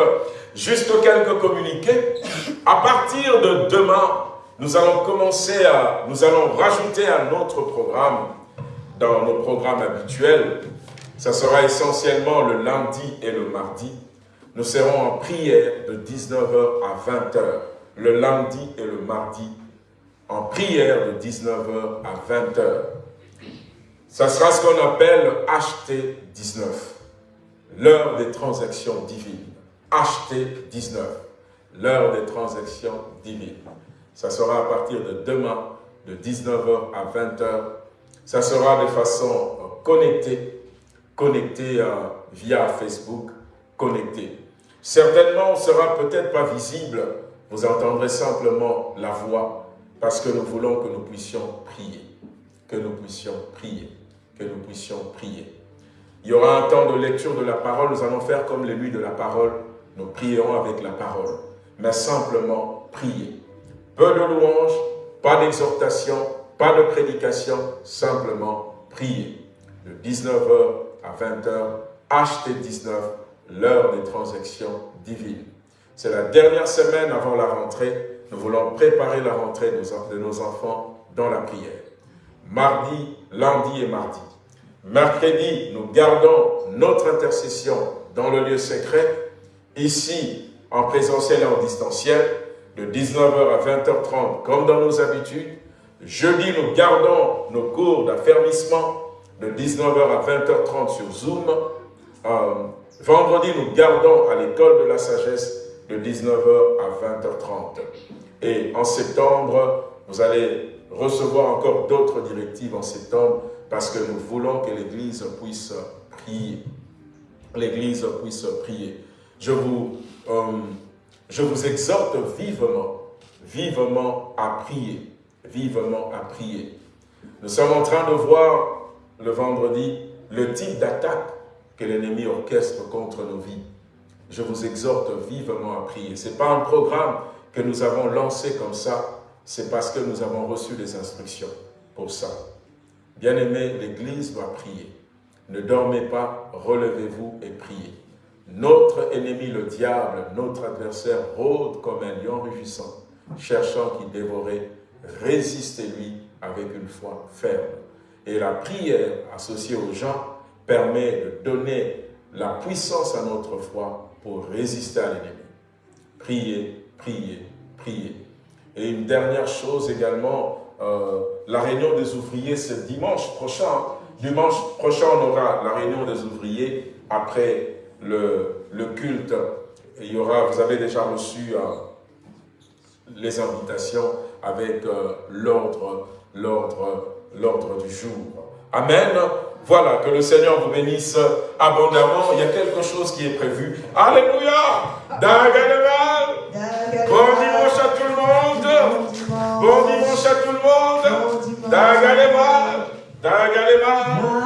Juste quelques communiqués. À partir de demain, nous allons commencer à, nous allons rajouter à notre programme, dans nos programmes habituels, ça sera essentiellement le lundi et le mardi. Nous serons en prière de 19h à 20h, le lundi et le mardi, en prière de 19h à 20h. Ça sera ce qu'on appelle HT19, l'heure des transactions divines. HT19, l'heure des transactions divines. Ça sera à partir de demain, de 19h à 20h. Ça sera de façon euh, connectée, connectée euh, via Facebook, connectée. Certainement, on ne sera peut-être pas visible, vous entendrez simplement la voix, parce que nous voulons que nous puissions prier, que nous puissions prier, que nous puissions prier. Il y aura un temps de lecture de la parole, nous allons faire comme les nuits de la parole, nous prierons avec la parole, mais simplement prier. Peu de louanges, pas d'exhortation, pas de prédication, simplement prier. De 19h à 20h, HT19, l'heure des transactions divines. C'est la dernière semaine avant la rentrée. Nous voulons préparer la rentrée de nos enfants dans la prière. Mardi, lundi et mardi. Mercredi, nous gardons notre intercession dans le lieu secret, ici en présentiel et en distanciel de 19h à 20h30 comme dans nos habitudes. Jeudi, nous gardons nos cours d'affermissement de 19h à 20h30 sur Zoom. Euh, vendredi, nous gardons à l'école de la sagesse de 19h à 20h30. Et en septembre, vous allez recevoir encore d'autres directives en septembre parce que nous voulons que l'Église puisse prier. L'Église puisse prier. Je vous... Euh, je vous exhorte vivement, vivement à prier, vivement à prier. Nous sommes en train de voir le vendredi le type d'attaque que l'ennemi orchestre contre nos vies. Je vous exhorte vivement à prier. Ce n'est pas un programme que nous avons lancé comme ça, c'est parce que nous avons reçu des instructions pour ça. Bien-aimés, l'Église doit prier. Ne dormez pas, relevez-vous et priez. Notre ennemi, le diable, notre adversaire, rôde comme un lion rugissant, cherchant qui dévorer. Résistez-lui avec une foi ferme. Et la prière associée aux gens permet de donner la puissance à notre foi pour résister à l'ennemi. Priez, priez, priez. Et une dernière chose également, euh, la réunion des ouvriers, c'est dimanche prochain. Dimanche prochain, on aura la réunion des ouvriers après le, culte. il y aura, vous avez déjà reçu euh, les invitations avec euh, l'ordre l'ordre du jour. Amen. Voilà, que le Seigneur vous bénisse abondamment. Il y a quelque chose qui est prévu. Alléluia. Bon dimanche à tout le monde. Dagalema. Dagalema.